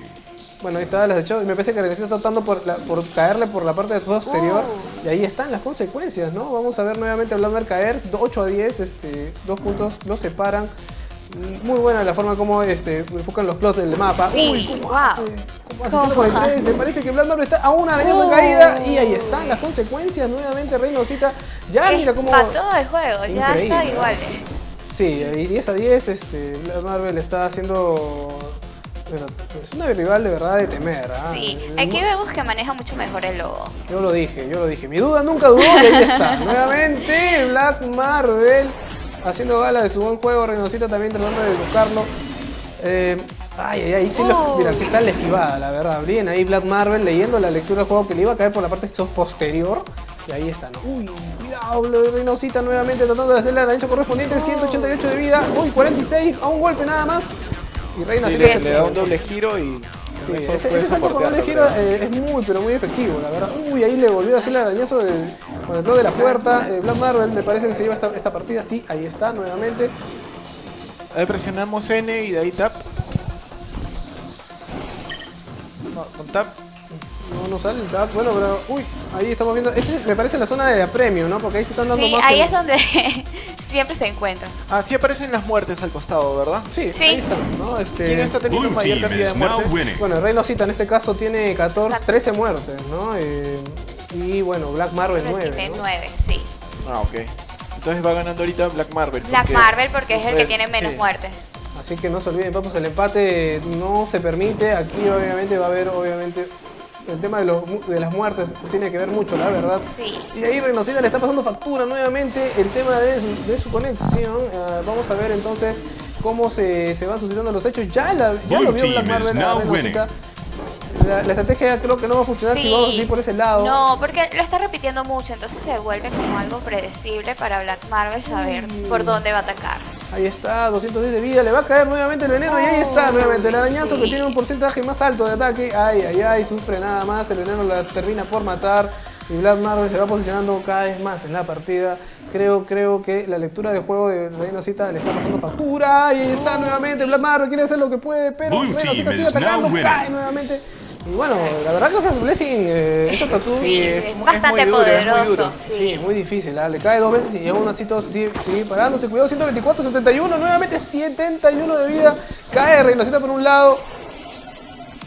Bueno, ahí está, las echó y me parece que Reynosita está tratando por, la- por caerle por la parte de posterior. Oh. Y ahí están las consecuencias, ¿no? Vamos a ver nuevamente a Black Marvel caer. 8 a 10, este, dos puntos los separan. Muy buena la forma como este, enfocan los plots del mapa. Sí, Uy, ¿cómo wow. hace? ¿Cómo hace? ¿Cómo? 143. Me parece que Black Marvel está a una Oh. caída. Y ahí están las consecuencias. Nuevamente Reynosita. Ya mira cómo... Empató el juego. Ya está igual. Sí, y 10 a 10, este, Black Marvel está haciendo. bueno, es una rival de verdad de temer. ¿ah? Sí. Aquí vemos que maneja mucho mejor el lobo. Yo lo dije, yo lo dije. Mi duda nunca dudó y ahí está. Nuevamente Black Marvel haciendo gala de su buen juego. Reynosita también tratando de buscarlo. Eh, ay, ay, ay, sí, lo- Oh. mira, tal la esquivada, la verdad. Bien ahí Black Marvel leyendo la lectura del juego que le iba a caer por la parte posterior. Y ahí está, ¿no? Uy, cuidado, Reynosita nuevamente tratando de hacerle el ancho correspondiente. 188 de vida. Uy, 46, a un golpe nada más. Y Sí, Reynosita le, se- le da un doble giro y Sí, ese, ese salto con doble giro es muy, pero muy efectivo, la verdad. Uy, ahí le volvió a hacer el arañazo con el bloque de la puerta. Eh, Black Marvel me parece que se lleva esta, esta partida. Sí, ahí está nuevamente. Ahí presionamos N y de ahí tap. No, con tap no, no sale el tap. Bueno, pero. Uy, ahí estamos viendo. Este me parece la zona de apremio, ¿no? Porque ahí se están dando Sí, más. ahí que- es donde siempre se encuentran. Ah, sí aparecen las muertes al costado, ¿verdad? Sí, Sí. ahí están, ¿no? Este... ¿Quién está teniendo Blue mayor cantidad de muertes? Bueno, el Rey Losita en este caso tiene 14, 13 muertes, ¿no? Eh, y bueno, Black Marvel Pero 9. tiene ¿no? nueve, sí. Ah, ok. Entonces va ganando ahorita Black Marvel. Black porque- Marvel porque es el que tiene menos sí. muertes. Así que no se olviden, papos, el empate no se permite. Aquí obviamente va a haber, obviamente, el tema de, los de las muertes tiene que ver mucho, la verdad. Sí. Y ahí Renocida le está pasando factura nuevamente el tema de su, de su conexión. Ah, vamos a ver entonces cómo se, se van suscitando los hechos. Ya, la, ya lo vio Black Marvel Renocita. La, la estrategia creo que no va a funcionar si vamos así por ese lado. No, porque lo está repitiendo mucho, entonces se vuelve como algo predecible para Black Marvel saber por dónde va a atacar. Ahí está, 210 de vida, le va a caer nuevamente el veneno y ahí está nuevamente el arañazo sí. que tiene un porcentaje más alto de ataque. Ay, ay, ay, sufre nada más, el veneno la termina por matar y Black Marvel se va posicionando cada vez más en la partida. Creo, creo que la lectura de juego de Reynosita le está pasando factura. Ahí está nuevamente Black Marvel, quiere hacer lo que puede, pero team sigue atacando, cae nuevamente. Y bueno, la verdad que esas Blessing, eh, esos tatu- Sí, es- es, es bastante muy duro, es muy poderoso. duro. Sí, Sí. es muy difícil, ¿ah? le cae dos veces y aún así todo sigue, sigue parándose. Cuidado, 124, 71, nuevamente 71 de vida. Cae Reynosita por un lado.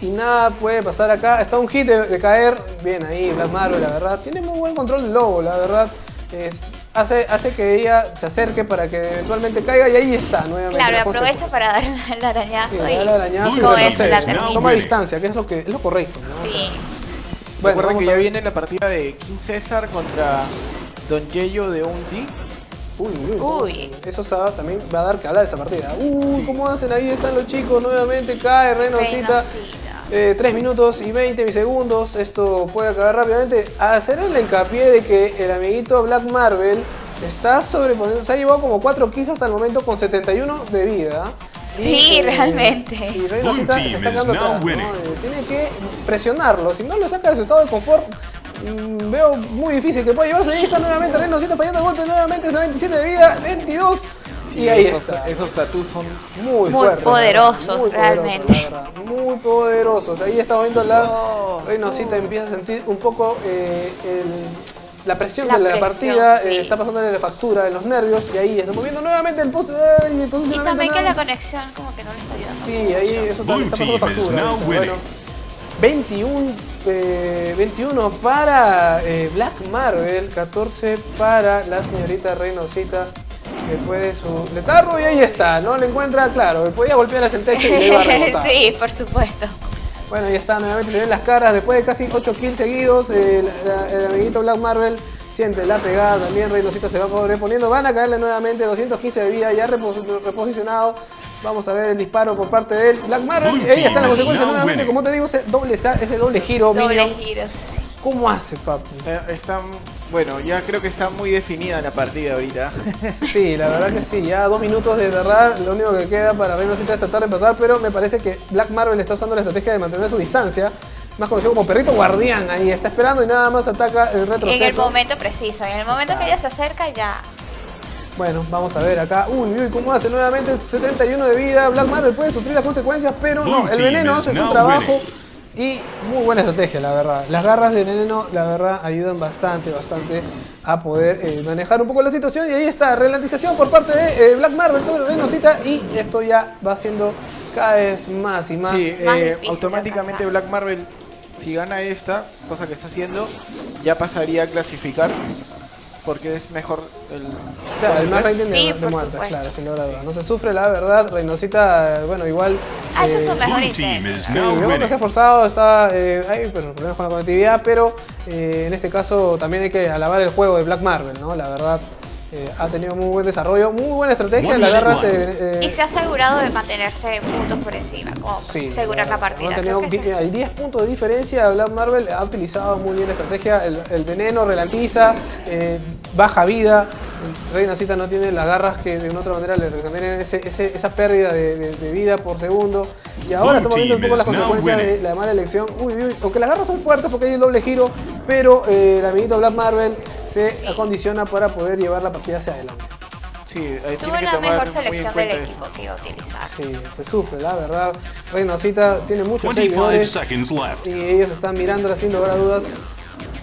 Y nada puede pasar acá. Está un hit de, de caer. Bien ahí, Black Marvel, la verdad. Tiene muy buen control del lobo, la verdad. Es- hace, hace que ella se acerque para que eventualmente caiga y ahí está nuevamente. Claro, la aprovecha para dar el arañazo Sí, y le da el arañazo y Con con retrocede, eso la termina. Toma distancia, que es lo, que, es lo correcto. ¿no? Sí. Bueno, Recuerden vamos que ya viene la partida de King César contra Don Yeyo de Undi. Uy, uy, ¿cómo Uy. Eso sa- también va a dar que hablar esta partida. Uy, ¿cómo hacen? Ahí están los chicos, nuevamente cae Renosita. Reynocita. Eh, 3 minutos y 20 segundos. Esto puede acabar rápidamente. Hacer el hincapié de que el amiguito Black Marvel está sobreponiendo. Se ha llevado como 4 kills hasta el momento con 71 de vida. Sí, realmente. Y Blue se está quedando atrás. Eh, Tiene que presionarlo. Si no lo saca de su estado de confort. mm, Veo muy difícil que pueda llevarse. Ahí está nuevamente Reynocita fallando el golpe. Nuevamente 97 de vida, 22. Y ahí esos, está. Esos tatús son Muy, Muy fuertes, poderosos, muy realmente. poderosos, Muy poderosos. Ahí estamos viendo la Reynosita empieza a sentir un poco eh, el- la presión La de la presión, partida. sí. eh, está pasándole la factura en los nervios. Y ahí estamos viendo nuevamente el post. ay, Y también que la conexión como que no le está ayudando. Sí, ahí eso también está pasando factura. Bueno, 21, eh, 21 para eh, Black Marvel, 14 para la señorita Reynosita. Después de su letargo y ahí está, ¿no? Le encuentra, claro, podía golpear hacia el techo y le iba a rebotar. sí, por supuesto. Bueno, ahí está, nuevamente se ven las caras después de casi 8 kills seguidos. El, la- el amiguito Black Marvel siente la pegada también. Reynosita se va sobreponiendo. Van a caerle nuevamente 215 de vida, ya repos- reposicionado. Vamos a ver el disparo por parte de él. Black Marvel, y ahí está la consecuencia nuevamente. Como te digo, ese doble, sa- ese doble giro. Doble Minion. giros. ¿Cómo hace, papi? Está, está- bueno, ya creo que está muy definida la partida ahorita. Sí, la verdad que sí, ya dos minutos de cerrar, lo único que queda para Reynosita es tratar de pasar, pero me parece que Black Marvel está usando la estrategia de mantener su distancia, más conocido como perrito guardián, ahí está esperando y nada más ataca el retroceso. En el momento preciso, en el momento que ella se acerca ya. Bueno, vamos a ver acá, uy, uy, cómo hace nuevamente 71 de vida, Black Marvel puede sufrir las consecuencias, pero no, el veneno hace su trabajo. winning. Y muy buena estrategia, la verdad. Las garras de veneno, la verdad, ayudan bastante, bastante a poder eh, manejar un poco la situación. Y ahí está, relantización por parte de eh, Black Marvel sobre Reynocita. Y esto ya va siendo cada vez más y más. Sí, más eh, automáticamente. Black Marvel, si gana esta, cosa que está haciendo, ya pasaría a clasificar. Porque es mejor el. O sea, el más rating de, Sí, de muertes, claro, sin lugar a dudas. No se sufre, la verdad. Reynocita, bueno, igual. Ha hecho eh, su mejor intento. que se ha esforzado, está, eh, hay pero, problemas con la conectividad, pero eh, en este caso también hay que alabar el juego de Black Marvel, ¿no? La verdad, eh, ha tenido muy buen desarrollo, muy buena estrategia, la garra se... eh, Y se ha asegurado de mantenerse puntos por encima, como sí, asegurar la partida. ha tenido Creo que sí. Hay 10 puntos de diferencia, Black Marvel ha utilizado muy bien la estrategia, el, el veneno relantiza, eh, baja vida, Reinocita no tiene las garras que de una otra manera le recomiendan ese- ese- esa pérdida de, de- de vida por segundo. Y ahora estamos viendo un poco las consecuencias de la mala elección. Uy, uy, aunque las garras son fuertes porque hay el doble giro, pero eh, el amiguito Black Marvel se Sí. acondiciona para poder llevar la partida hacia adelante. Sí, ahí Tuvo tiene que la tomar mejor muy selección en del cuenta equipo que iba a utilizar. Sí, se sufre, la verdad. Reynosita tiene muchos 25 seguidores y ellos están mirándola sin lugar a dudas.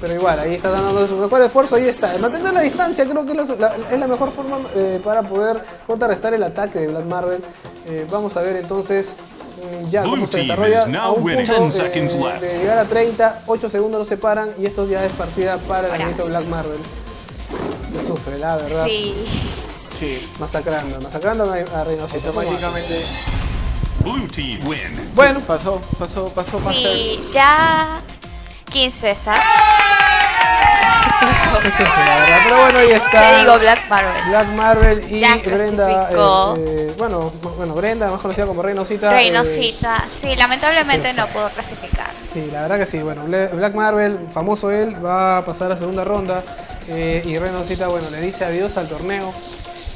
Pero igual, ahí está dando su mejor esfuerzo, ahí está. El mantener la distancia creo que es la, la- es la mejor forma eh, para poder contrarrestar el ataque de Black Marvel. Eh, vamos a ver entonces ya cómo Blue se team desarrolla. is now A un winning. punto 10 seconds eh, left. de llegar a 30, 8 segundos los separan y esto ya es partida para el amiguito Black Marvel. Se sufre, la verdad. Sí. Sí, Masacrando, masacrando a Reynosita. automáticamente. Blue team win. Bueno, Pasó, pasó, pasó más Sí, ya 15 César. Se sufre, la verdad. Pero bueno, ahí está. Te digo Black Marvel. Black Marvel y Ya Brenda, eh, eh, bueno, bueno, Brenda, más conocida como Reynosita. eh, Reynosita. Sí, lamentablemente no pudo clasificar. sí, la verdad que sí. Bueno, Black Marvel, famoso él, va a pasar a segunda ronda. eh, y Reynosita, bueno, le dice adiós al torneo.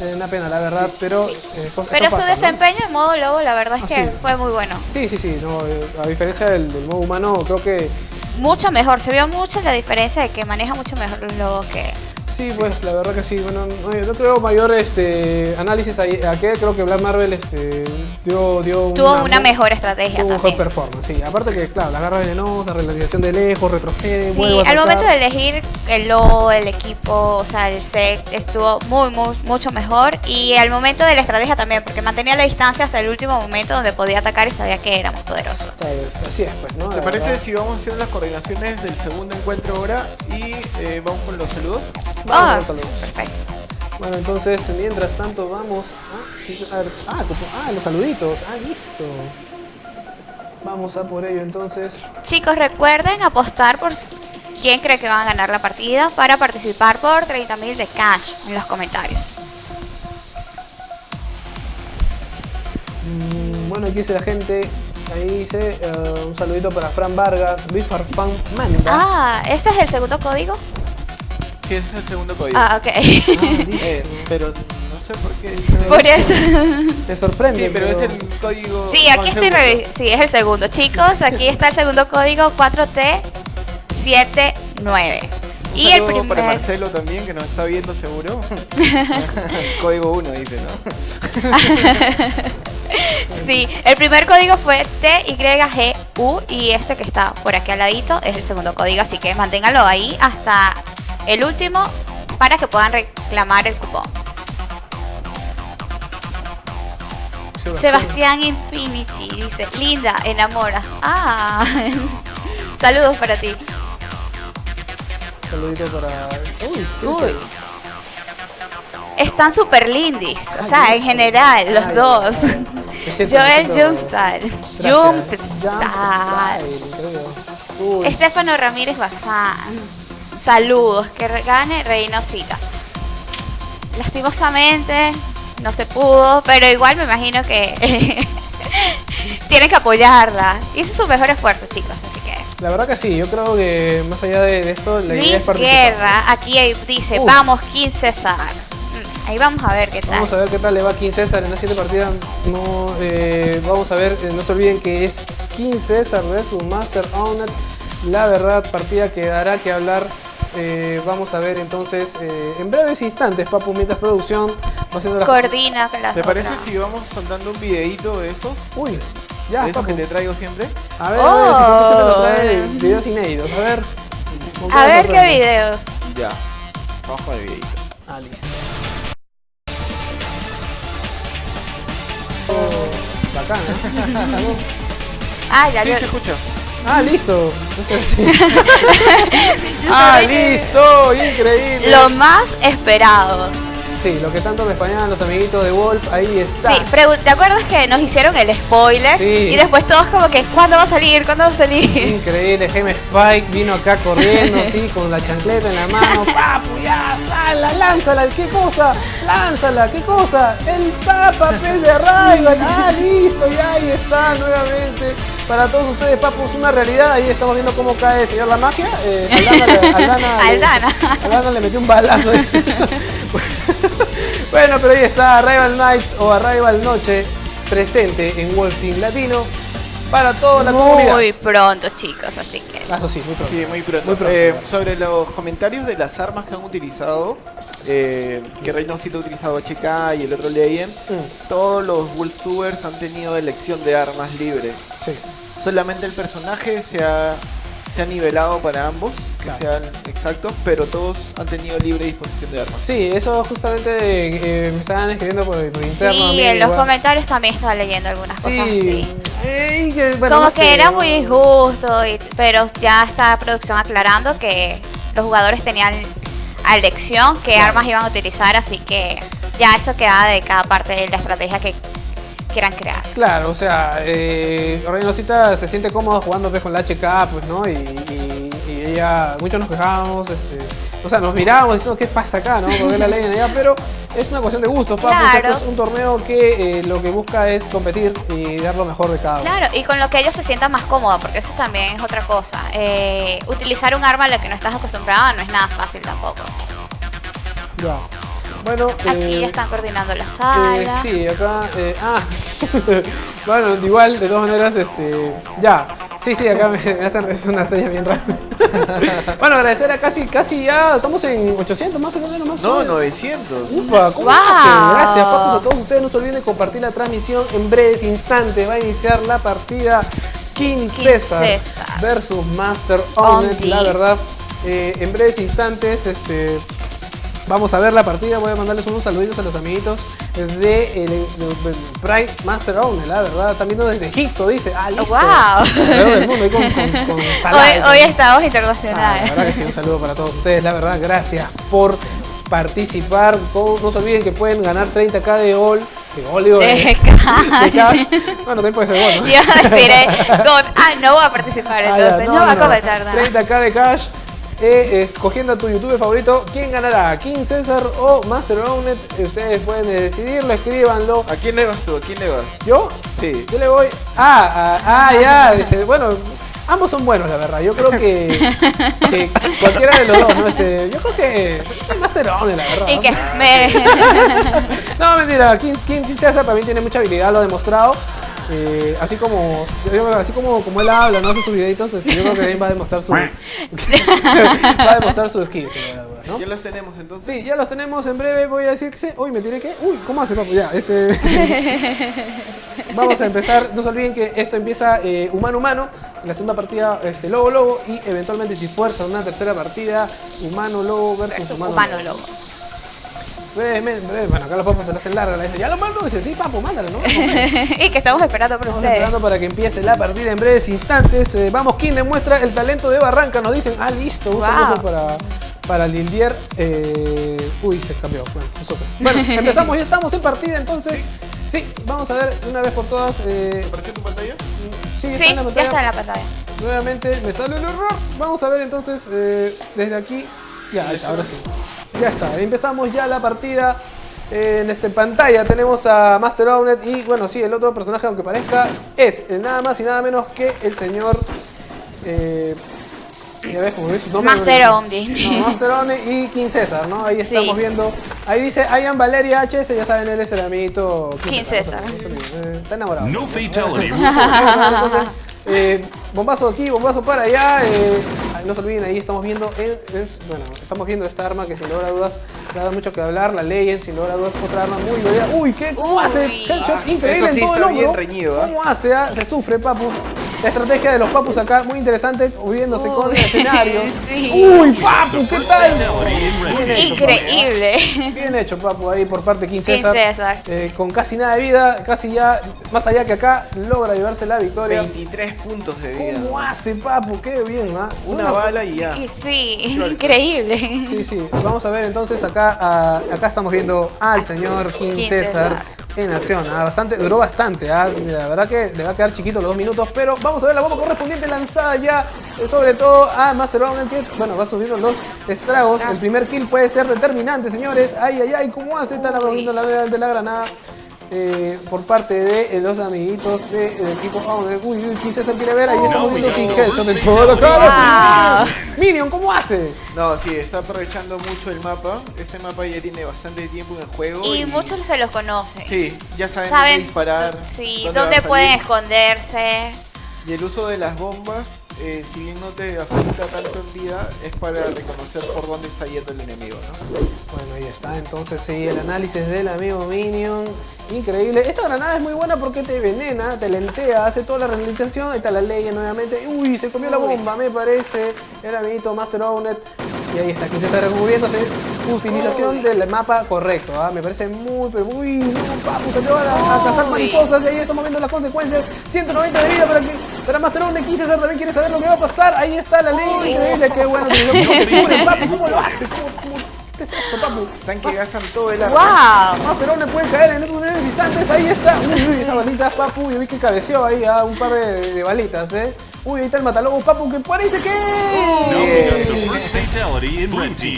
Una pena, la verdad, pero. Sí. eh, cosas- Pero su pasa, ¿no? desempeño en modo lobo, la verdad es Ah, que sí. fue muy bueno. Sí, sí, sí. No, eh, a diferencia del, del modo humano, creo que. Mucho mejor, se vio mucho la diferencia de que maneja mucho mejor los lobos que. Sí, pues la verdad que sí. Bueno, no, yo no creo mayor este, análisis a, a que creo que Black Marvel este, dio, dio Tuvo una, mejor estrategia Tuvo mejor también. performance, sí. Aparte que, claro, la garra venenosa, relativización de lejos, retrocede, Sí, al momento de elegir el lobo, el equipo, o sea, el set, estuvo muy, muy, mucho mejor. Y al momento de la estrategia también, porque mantenía la distancia hasta el último momento donde podía atacar y sabía que era más poderoso. Claro, Así es, pues, ¿no? ¿Te parece verdad. si vamos haciendo las coordinaciones del segundo encuentro ahora y eh, vamos con los saludos? Ah, perfecto. Bueno, entonces, mientras tanto, vamos a... ah, ah, los saluditos. Ah, listo. Vamos a por ello, entonces. Chicos, recuerden apostar por quién cree que van a ganar la partida para participar por 30.000 de cash en los comentarios. Mm, bueno, aquí dice la gente. Ahí dice eh, un saludito para Fran Vargas, Luis Farfán Manda. Ah, ¿ese es el segundo código? Sí, ese es el segundo código. Ah, ok. Eh, pero no sé por qué. dice- Por eso. Te sorprende. Sí, pero es el código. Sí, aquí estoy segundo. revisando. Sí, es el segundo. Chicos, aquí está el segundo código 4T79. Un Y el saludo para primer. Marcelo también, que nos está viendo seguro. Código 1 dice, ¿no? Sí, el primer código fue TYGU y este que está por aquí al ladito es el segundo código, así que manténganlo ahí hasta el último para que puedan reclamar el cupón. Sebastián Infinity dice, linda, enamoras. Ah, saludos para ti. Saludito para. Uy, Uy. Están super lindis, o sea, en general, los Ay, dos. Joel increíble. Uy, Estefano Ramírez Bazán. Saludos, que gane Reynosita. Lastimosamente no se pudo, pero igual me imagino que tienen que apoyarla. Hizo su mejor esfuerzo, chicos, así que. La verdad que sí, yo creo que más allá de, esto, la idea es Luis. Guerra, aquí dice, vamos, 15 César. Mm, Ahí vamos a ver qué tal. Vamos a ver qué tal le va King César en la siguiente partida. No, eh, vamos a ver, eh, no se olviden que es King César versus Master Owner. La verdad, partida que dará que hablar. Eh, vamos a ver entonces eh, en breves instantes, Papu, mientras producción va haciendo las... Coordina con las ¿Te parece otras. si vamos soltando un videito de esos? Uy, ya, de esos Papu. que te traigo siempre. A ver, a ver, si trae Oh. videos inéditos. A ver. ¿con A ver qué videos. Ya. Vamos con el videito. Ah, listo. Oh, bacana. ¿eh? Ah, ya Sí, lo- se escucha. Ah, listo. Ah, listo. Increíble. Lo más esperado. Sí, lo que tanto me españaban los amiguitos de Wolf, ahí está. Sí, ¿te acuerdas que nos hicieron el spoiler? Sí. Y después todos como que, ¿cuándo va a salir? ¿Cuándo va a salir? Increíble, Jaime Spike vino acá corriendo, sí, con la chancleta en la mano. ¡Papu, ya! ¡Sala! ¡Lánzala! ¿Qué cosa? ¡Lánzala! ¿Qué cosa? ¡El papel de Rival! ¡Ah, listo! Ya ahí está nuevamente. Para todos ustedes, Papu, es una realidad. Ahí estamos viendo cómo cae el señor La Magia. Eh, Aldana, le- Aldana, le- Aldana. Aldana le metió un balazo. bueno, pero ahí está Arrival Night o Arrival Noche presente en Wolf Team Latino. para toda la comunidad. Muy pronto, chicos, así que. Ah, Eso sí, muy pronto. Sí, muy pronto. Muy pronto. Eh, sobre los comentarios de las armas que han utilizado, eh, que Reynosito ha utilizado HK y el otro Legend, Mm, todos los Wolftubers han tenido elección de armas libres. sí. Solamente el personaje se ha, se ha nivelado para ambos, que Claro. sean exactos, pero todos han tenido libre disposición de armas. Sí, eso justamente eh, me estaban escribiendo por, por interno. a Sí, mí en los igual. comentarios también estaba leyendo algunas cosas así. Eh, y que, bueno, Como no que sé, era ¿no? muy injusto, y- pero ya está producción aclarando que los jugadores tenían a elección qué armas iban a utilizar, así que ya eso queda de cada parte de la estrategia que quieran crear. Claro, o sea, eh, Reynosita se siente cómoda jugando pues, con la HK, pues, ¿no? Y, y- y ella, muchos nos quejábamos, este, o sea, nos mirábamos diciendo qué pasa acá, ¿no? Porque la ley allá, pero es una cuestión de gustos, papu. Claro. Esto es un torneo que eh, lo que busca es competir y dar lo mejor de cada uno. Claro, y con lo que ellos se sientan más cómodos, porque eso también es otra cosa. Eh, utilizar un arma a la que no estás acostumbrado no es nada fácil tampoco. Ya. Bueno, Aquí eh, están coordinando la eh, sala. sí, acá. eh, ah, bueno, igual, de todas maneras, este. Ya. Sí, sí, acá me, hacen es una seña bien rara. bueno, agradecer a casi, casi ya. Estamos en 800 más o menos. Más o No, menos. 900. Upa, ¿cómo Wow. hacen? Gracias, papus, a todos ustedes. No se olviden de compartir la transmisión. En breves instantes va a iniciar la partida King King César, César. versus Master. Ondi. La verdad, eh, en breves instantes, este. Vamos a ver la partida, voy a mandarles unos saluditos a los amiguitos de, el- de Prime Master Owner, la verdad, también viendo desde Egipto, dice, ah, listo. Wow. Del mundo, ahí con, con, con Hoy, con- hoy estamos Ah, internacionales. la verdad que sí, un saludo para todos ustedes, la verdad, gracias por participar. Con- No se olviden que pueden ganar 30k de all. De digo, de- De de. Bueno, también puede ser gol, ¿no? Iba a decir, eh, con- ah, no voy a participar, Ah, ya, entonces no, va a comentar nada. 30k de cash. Eh, escogiendo a tu youtuber favorito, ¿quién ganará? ¿King César o Master Ownet? Ustedes pueden decidirlo, escríbanlo. ¿A quién le vas tú? ¿A quién le vas? ¿Yo? Sí. Yo le voy. Ah, ah, ah, ya. Dice, bueno, ambos son buenos, la verdad. Yo creo que, que cualquiera de los dos, ¿no? Este, yo creo que el Master Owner, la verdad. Y ¿no? que me... No, mentira. King, King, King César también tiene mucha habilidad, lo ha demostrado. Eh, así como así como, como él habla, no hace sus videitos, este, yo creo que también va a demostrar su va a demostrar su skill, sin lugar a dudas, ¿no? Ya los tenemos entonces. Sí, ya los tenemos en breve. Voy a decir que se. Uy, me tiré que. Uy, ¿cómo hace, papu? Ya, este. Vamos a empezar. No se olviden que esto empieza eh, humano humano. La segunda partida, este, lobo lobo. Y eventualmente, si fuerza una tercera partida, humano lobo versus humano, Humano lobo. Brevemente, breve. Bueno, acá los papás se la hacen larga. La dice, ya lo mando. Dice, sí, papu, mándalo, ¿no? y que estamos esperando por Estamos ustedes. esperando para que empiece la partida en breves instantes. Eh, vamos, ¿quién demuestra el talento de Barranca? Nos dicen, ah, listo, un Wow. saludo para, para Lildier. Eh, uy, se cambió. Bueno, se. Bueno, empezamos, ya estamos en partida, entonces. Sí, vamos a ver una vez por todas. Eh, ¿Apareció tu pantalla? sí, está Sí, en la ya está en la pantalla. Nuevamente me sale el error. Vamos a ver entonces eh, desde aquí. Ya, está, ahora sí. Ya está, empezamos ya la partida. Eh, en este pantalla tenemos a Master Ownet y bueno, sí, el otro personaje, aunque parezca, es nada más y nada menos que el señor. Eh, ya ves, como. Master. No, Master Ownet y King César, ¿no? Ahí Sí. estamos viendo. Ahí dice Ian Valeria HS, ya saben, él es el amiguito King César. está enamorado. No fatality. Entonces, eh, bombazo aquí, bombazo para allá. eh, no se olviden, ahí estamos viendo, el- el- bueno, estamos viendo esta arma que sin lugar a dudas da mucho que hablar. La Legend, sin lugar a dudas, otra arma muy bella. Uy, ¿qué? ¿Cómo Uy. hace? Headshot Ah, increíble eso sí en todo el está bien reñido, ¿ah? ¿Cómo hace? ah? Se sufre, papu. La estrategia de los papus acá, muy interesante, moviéndose con el Uy, escenario. sí. Uy, papu, ¿qué tal? Bien team. hecho, papu. Increíble. Bien hecho, papu, ahí por parte de King King César. César. Eh, con casi nada de vida, casi ya, más allá que acá, logra llevarse la victoria. 23 puntos de vida. ¿Cómo hace, papu? Qué bien, ¿ah? Una bala y ya. Y sí, increíble. Sí, sí. Vamos a ver entonces acá, ah, acá estamos viendo al señor King, King César, César. En acción. ah, Bastante, duró bastante, ah, la verdad que le va a quedar chiquito los dos minutos, pero vamos a ver la bomba correspondiente lanzada ya, eh, sobre todo a Master Round, que bueno, va subiendo los estragos. El primer kill puede ser determinante, señores. Ay, ay, ay, ¿cómo hace? Está la de la granada. Eh, por parte de eh, los amiguitos de- del equipo ah, de- Uy, uy, César quiere ver, ahí estamos viendo César todo la cara. Minion, ¿cómo hace? No, sí, está aprovechando mucho el mapa. Este mapa ya tiene bastante tiempo en el juego. Y muchos se los conocen. Sí, ya saben, Saben dónde disparar. sí, dónde pueden esconderse. Y el uso de las bombas, eh, si bien no te afecta tanto en vida, es para reconocer por dónde está yendo el enemigo, ¿no? Bueno, ahí está, entonces sí, el análisis del amigo Minion. Increíble. Esta granada es muy buena porque te venena, te lentea, hace toda la rehabilitación. Ahí está la ley nuevamente. Uy, se comió la bomba, me parece. El amiguito Master Ownet. Y ahí está, que se está recubriéndose. Utilización del mapa correcto, ¿ah? me parece muy, pero muy. No, papu, se te van a, a cazar mariposas. Y ahí estamos viendo las consecuencias. 190 de vida para que. Para Master Ownet 15 también quiere saber lo que va a pasar. Ahí está la ley. Increíble, qué bueno. papu, ¿Cómo lo hace? ¿Cómo, cómo? ¿Qué es esto, papu? Están que gastan todo el arma. ¡Wow! Ah, pero le puede caer en esos primeros instantes. Ahí está. Uy, uy, esa balita, papu. Yo vi que cabeceó ahí a un par de, de balitas, eh. Uy, ahí está el matalobos, papu, que parece que.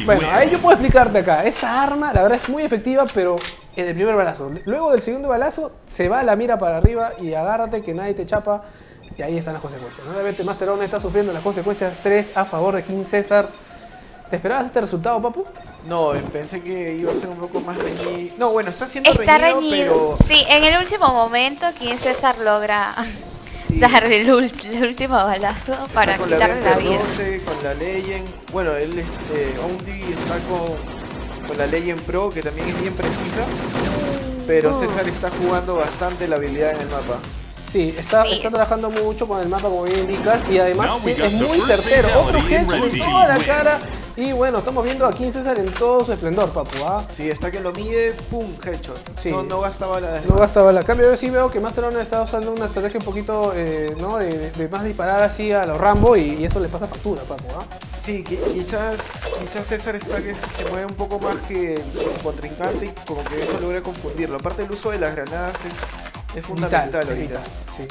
Bueno, ahí yo puedo explicarte acá. Esa arma, la verdad, es muy efectiva, pero en el primer balazo. Luego del segundo balazo, se va la mira para arriba y agárrate que nadie te chapa. Y ahí están las consecuencias. Nuevamente, Master One está sufriendo las consecuencias 3 a favor de King César. ¿Te esperabas este resultado, papu? No, pensé que iba a ser un poco más reñido. No, bueno, está siendo Está reñido, reñido. pero Sí, en el último momento, King César logra sí, darle el, ult- el último balazo para la quitarle la Vector vida. 12, con la Legend. Bueno, él este, Ondi está con, con la Legend Pro, que también es bien precisa. Pero César está jugando bastante la habilidad en el mapa. Sí, está, Sí. está trabajando mucho con el mapa como bien indicas y además es, muy certero. Otro red en toda la cara y bueno, estamos viendo a King César en todo su esplendor, papu. ¿ah? Sí, está que lo mide, pum, headshot. Sí. No, no gasta bala de No gasta bala. cambio, yo sí veo que Master One está usando una estrategia un poquito, eh, ¿no? De, de más disparar así a los Rambo y, y eso le pasa factura, papu. ¿ah? Sí, qui- quizás, quizás César está que se mueve un poco más que su contrincante y como que eso logra confundirlo. Aparte el uso de las granadas es, es fundamental Vital, ahorita. vital, sí.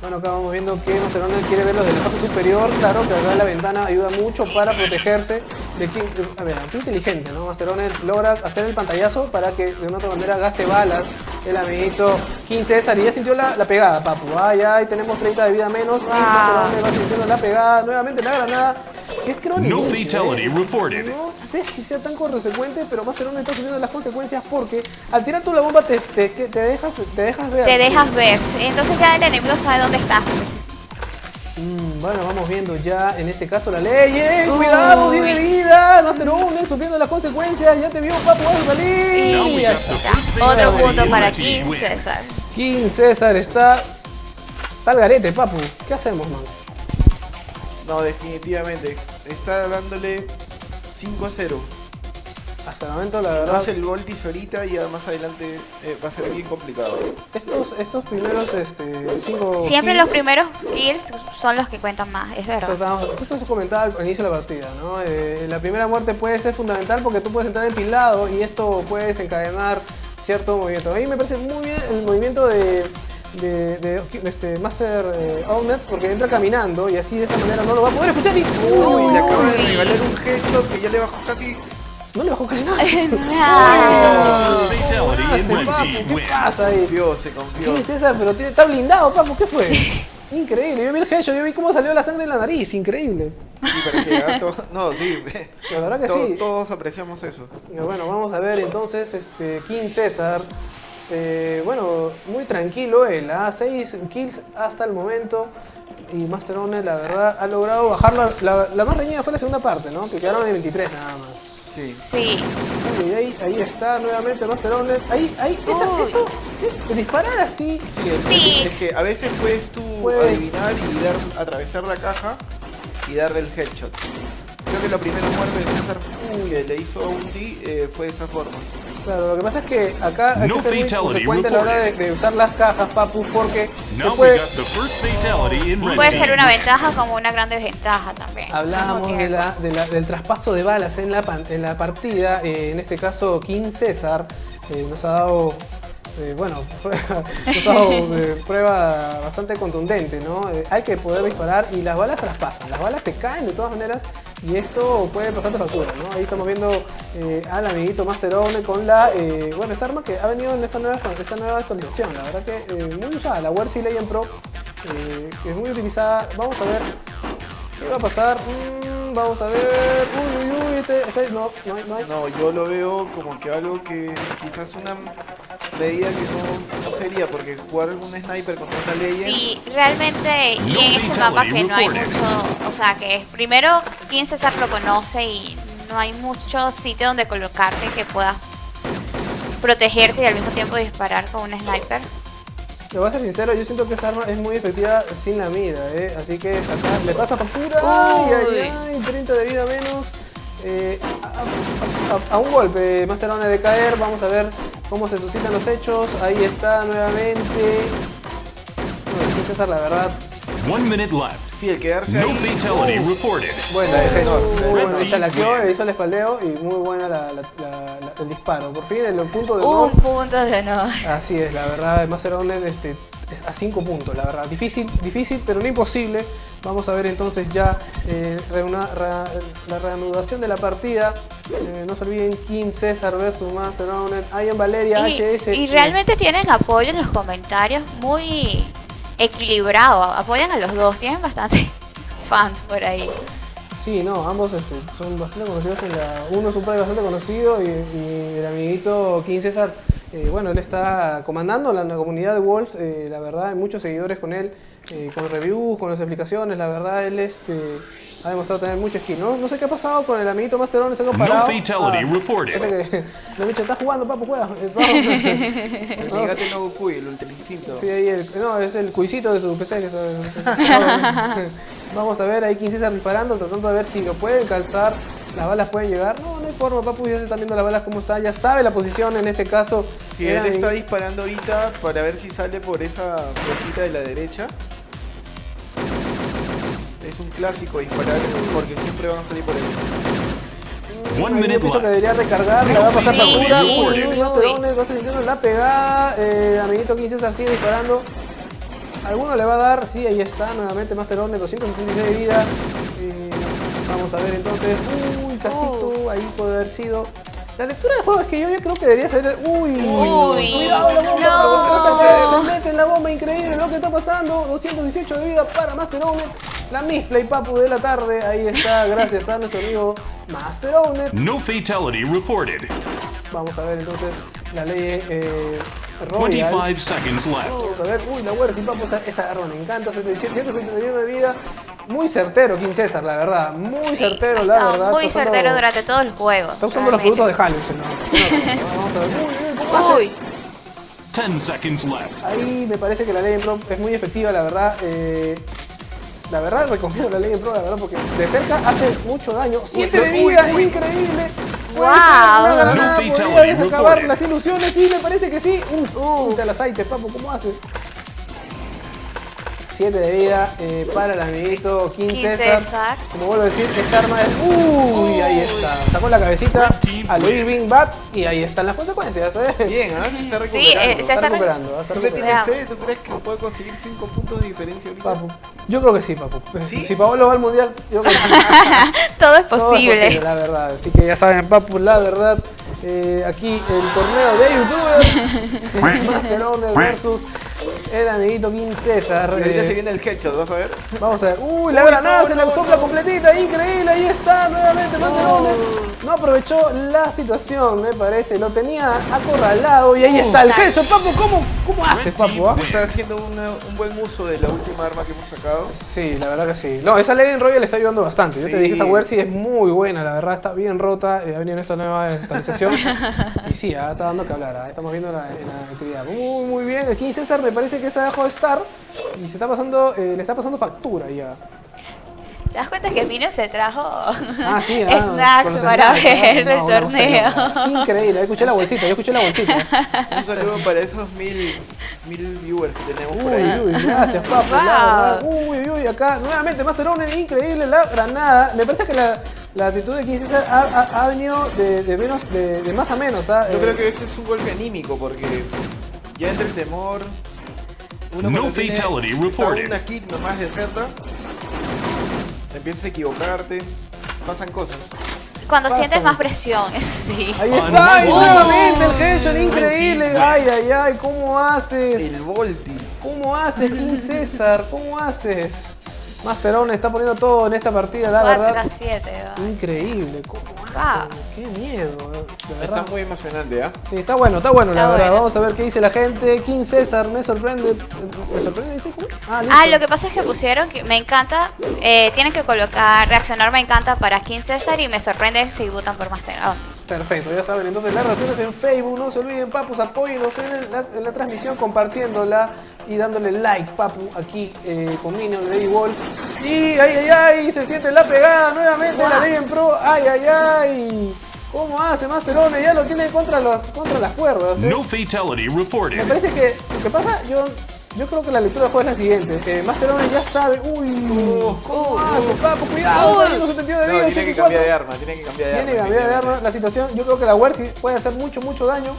Bueno, acá vamos viendo que One quiere ver los de la parte superior. Claro que acá la ventana ayuda mucho para protegerse de King. A ver, qué inteligente, ¿no? One logra hacer el pantallazo para que de una otra manera gaste balas. El amiguito King César y ya sintió la, la pegada, papu. Ah, ya ahí tenemos 30 de vida menos. Y One va sintiendo la pegada. Nuevamente la granada. Es el No fatality ¿eh? reported. No sé si sea tan consecuente, pero One está sufriendo las consecuencias porque al tirar tú la bomba te, te, te dejas, te dejas ver. Te dejas ver. Entonces ya el enemigo sabe dónde estás. Mm, bueno, vamos viendo ya en este caso la ley. ¡Eh, ¡Cuidado! ¡Tiene vida! Master One sufriendo las consecuencias. Ya te vio, papu, vas a salir. Y Otro punto para King. César. King César está. Está al garete, papu. ¿Qué hacemos, man? No, definitivamente. Está dándole 5 a 0. Hasta el momento, la No verdad. hace el Voltis ahorita y ya más adelante eh, va a ser bien complicado. Estos, estos primeros este, cinco. Siempre kills- los primeros kills son los que cuentan más, es verdad. justo eso comentaba al inicio de la partida, ¿no? Eh, la primera muerte puede ser fundamental porque tú puedes entrar empilado y esto puede desencadenar cierto movimiento. A mí me parece muy bien el movimiento de, de, de- de este Master eh, Ownet porque entra caminando y así de esta manera no lo va a poder escuchar y... Uy, le acaba de regalar un headshot que ya le bajó casi. No le bajó casi nada. Ah, First ¿Cómo fatality in hace, red papu? team ¿Qué pasa ahí? Confió, se confió. César, pero tiene, está blindado, papu, ¿qué fue? Increíble, yo vi el headshot, yo vi cómo salió la sangre de la nariz, increíble. Sí, para que haga todo- No, sí. La verdad que To- sí. Todos apreciamos eso. Eh, Bueno, vamos a ver entonces, este, King César, eh, bueno, muy tranquilo él, ¿ah? 6 kills hasta el momento y Master One, la verdad, ha logrado bajar la, la, la más reñida fue la segunda parte, ¿no? Que quedaron en 23 nada más. Sí. sí. Uy, ahí, ahí está nuevamente Master One, ahí, ahí, esa, Uy. eso, eh, disparar así, Sí, es, Sí. es que a veces puedes tú adivinar y dar, atravesar la caja y darle el headshot. Creo que la primera muerte de César que le hizo a un D eh, fue de esa forma. Claro, lo que pasa es que acá hay No que ser muy fatality consecuente a la hora de, de usar las cajas, papu, porque se Now we puede, got the first fatality in red Puede ser una ventaja como una gran desventaja también. Hablábamos de la, de la- del traspaso de balas en la, pan- en la partida, eh, en este caso King César eh, nos ha dado, eh, bueno, prueba, nos ha dado eh, prueba bastante contundente, ¿no? Eh, hay que poder disparar y las balas traspasan, las balas te caen de todas maneras y esto puede pasarte factura, ¿no? Ahí estamos viendo eh, al amiguito Master One con la, eh, bueno, esta arma que ha venido en esta nueva, esta nueva actualización, la verdad que eh, muy usada, la Wersi Legend Pro, eh, que es muy utilizada, vamos a ver ¿Qué va a pasar? Mm. Vamos a ver. Uy, uy, uy. Este, este- no, no hay, no hay. No, yo lo veo como que algo que quizás una medida que no, no sería, porque jugar un sniper contra una Legend. Sí, realmente, y en este mapa que no hay mucho, o sea, que es primero, quien César lo conoce y no hay mucho sitio donde colocarte que puedas protegerte y al mismo tiempo disparar con un sniper. Te voy a ser sincero, yo siento que esa arma es muy efectiva sin la mira, ¿eh? Así que acá le pasa factura. Ay, ay, ay, 30 de vida menos. Eh, a, a- a- a un golpe, Master One de caer. Vamos a ver cómo se suscitan los hechos. Ahí está nuevamente. No, sí, César, la verdad. One minute left. Sí, el quedarse No ahí. reported. Bueno, no, bueno, no. chalaqueó, le hizo el espaldeo y muy buena la- la- la- la- el disparo. Por fin, el punto de honor. Un punto de honor. Así es, la verdad, el Master Owner este, es a 5 puntos, la verdad. Difícil, difícil, pero no imposible. Vamos a ver entonces ya eh, reuna- la reanudación de la partida. Eh, no se olviden, King César versus Master Owner. Ian Valeria, Y, HS. y realmente tienen apoyo en los comentarios muy equilibrado, apoyan a los dos, tienen bastante fans por ahí. Sí, no, ambos este, son bastante conocidos. La, uno es un player bastante conocido y, el amiguito King César, eh, bueno, él está comandando la, la comunidad de Wolves. eh, la verdad, hay muchos seguidores con él, eh, con reviews, con las explicaciones. La verdad, él este, ha demostrado tener mucho skill. No, no sé qué ha pasado con el amiguito Masterón, se ha comparado. fatality reported. parece que lo dicho, está jugando, papu, juega. eh. El Nigate no Goku, el Ultra Instinto. Sí, ahí el, no, es el cuisito de su PC. que está- Vamos a ver ahí King César disparando, tratando de ver si lo pueden calzar. Las balas pueden llegar. No, no hay forma, papu. Ya se están viendo las balas cómo están. Ya sabe la posición en este caso. Si él está disparando ahorita para ver si sale por esa puertita de la derecha. Es un clásico disparar porque siempre van a salir por ahí. One minute pienso que debería recargar, le va a pasar Uy, uy. Master la pegada. Eh, amiguito King César sigue disparando. Alguno le va a dar, sí, ahí está, nuevamente Master Owner, 266 de vida. Eh, vamos a ver entonces. Uy, casito, ahí puede haber sido. La lectura del juego es que yo, yo creo que debería ser. Uy, Uy, cuidado la bomba, no. se, mete en la bomba, increíble lo que está pasando. 218 de vida para Master Owner. La misplay papu de la tarde, ahí está, gracias a nuestro amigo Master Owner. No fatality reported. Vamos a ver entonces la ley eh, Royal. 25 seconds left. Vamos a ver, uy, la Wersi, papu, esa, esa arma me encanta, 171 de vida. Muy certero, King César, la verdad. Muy certero, la verdad. muy usando- certero durante todo el juego. Está usando los productos de Hallux. ¿no? Vamos a ver, uy, uy, ¿cómo hace? Uy, 10 seconds left. Ahí me parece que la ley en Pro es muy efectiva, la verdad. eh, la verdad recomiendo la ley en Pro, la verdad, porque de cerca hace mucho daño. 7 de vida, uy. increíble. Wow. Podría desacabar las ilusiones y me parece que sí. Uh, Uh. Papu, ¿cómo hace? 7 de vida eh, para el amiguito King, King César. César. Como vuelvo a decir, esta arma es... Uy, ahí está. Sacó la cabecita a Louis Bing Bat y ahí están las consecuencias, ¿eh? Bien, ¿ah? Se está Sí, recuperando. eh, se Está está recuperando, ¿Tú le recuperando. tienes fe? ¿Tú crees que puede conseguir 5 puntos de diferencia ahorita? Papu. Yo creo que sí, Papu. ¿Sí? Si Paolo va al mundial, yo creo que sí. todo es Todo es posible. la verdad. Así que ya saben, Papu, la verdad. Eh, aquí el torneo de youtubers. Master Owner versus el amiguito King César. Ahorita eh, se viene el headshot, ¿vas a ver? Vamos a ver. Uy, la Uy, granada no, se no, la sopla no. completita. Increíble. Ahí está nuevamente Master Owner. No aprovechó la situación, me parece. Lo tenía acorralado y ahí está el headshot. Papu, ¿cómo, cómo haces, Papu? ah? Está haciendo una- un buen uso de la última arma que hemos sacado. Sí, la verdad que sí. No, esa Legend Royal le está ayudando bastante. Yo te dije, esa Wersi es muy buena, la verdad está bien rota. eh, ha venido en esta nueva actualización. y sí, ah, está dando que hablar. ah, Estamos viendo la, la actividad. Muy, muy bien. El King César me parece que se ha dejado de estar y se está pasando, eh, le está pasando factura ya. ¿Te das cuenta que Mino se trajo Ah, sí, ah, snacks para snacks, ver no, el no, torneo? no, Increíble, yo escuché la bolsita, yo escuché la bolsita. Un saludo para esos mil, mil viewers que tenemos por Uy, ahí. uy, gracias, la verdad. Uy, uy, uy, acá nuevamente Master Owner, increíble la granada. Me parece que la, la actitud de King César ha, ha- ha venido de, de menos, de, de más a menos. ¿ah? Yo Eh, creo que este es un golpe anímico porque ya entra el temor. Uno No tiene- fatality reported. una nomás de cerca. Empiezas a equivocarte. Pasan cosas. Cuando sientes más presión, sí. Ahí está, y Oh. nuevamente el headshot, increíble. Ay, ay, ay, ¿cómo haces? El Voltis. ¿Cómo haces, King César? ¿Cómo haces? Master Owner está poniendo todo en esta partida, la 4 a verdad. 7. Increíble, ¿cómo hacen? Qué miedo, de Está muy emocionante, ¿ah? Sí, está bueno, está bueno, la verdad. bueno. Vamos a ver qué dice la gente. King César, me sorprende. ¿Me sorprende? ¿Dice? Ah. Ah, lo que pasa es que pusieron que me encanta, eh, tienen que colocar reaccionar me encanta para King César y me sorprende si votan por Master. Perfecto, ya saben, entonces las reacciones en Facebook, no se olviden, papus, apóyenos en la, en la transmisión compartiéndola y dándole like, papu, aquí eh, con Minion, Lady Wolf. Y ay, ay, ay, se siente la pegada nuevamente la Legend Pro, ay, ay, ay. ¿Cómo hace Masterone? Ya lo tiene contra, los, contra las cuerdas. ¿eh? No fatality Me reported. parece que lo que pasa, yo, yo creo que la lectura del juego es la siguiente. Que Masterone ya sabe, uy, ¿cómo hace? Cuidado, 72 de No, vida, tiene que 84. cambiar de arma, tiene que cambiar de arma. Tiene que cambiar de arma la situación. Yo creo que la Wersi puede hacer mucho, mucho daño.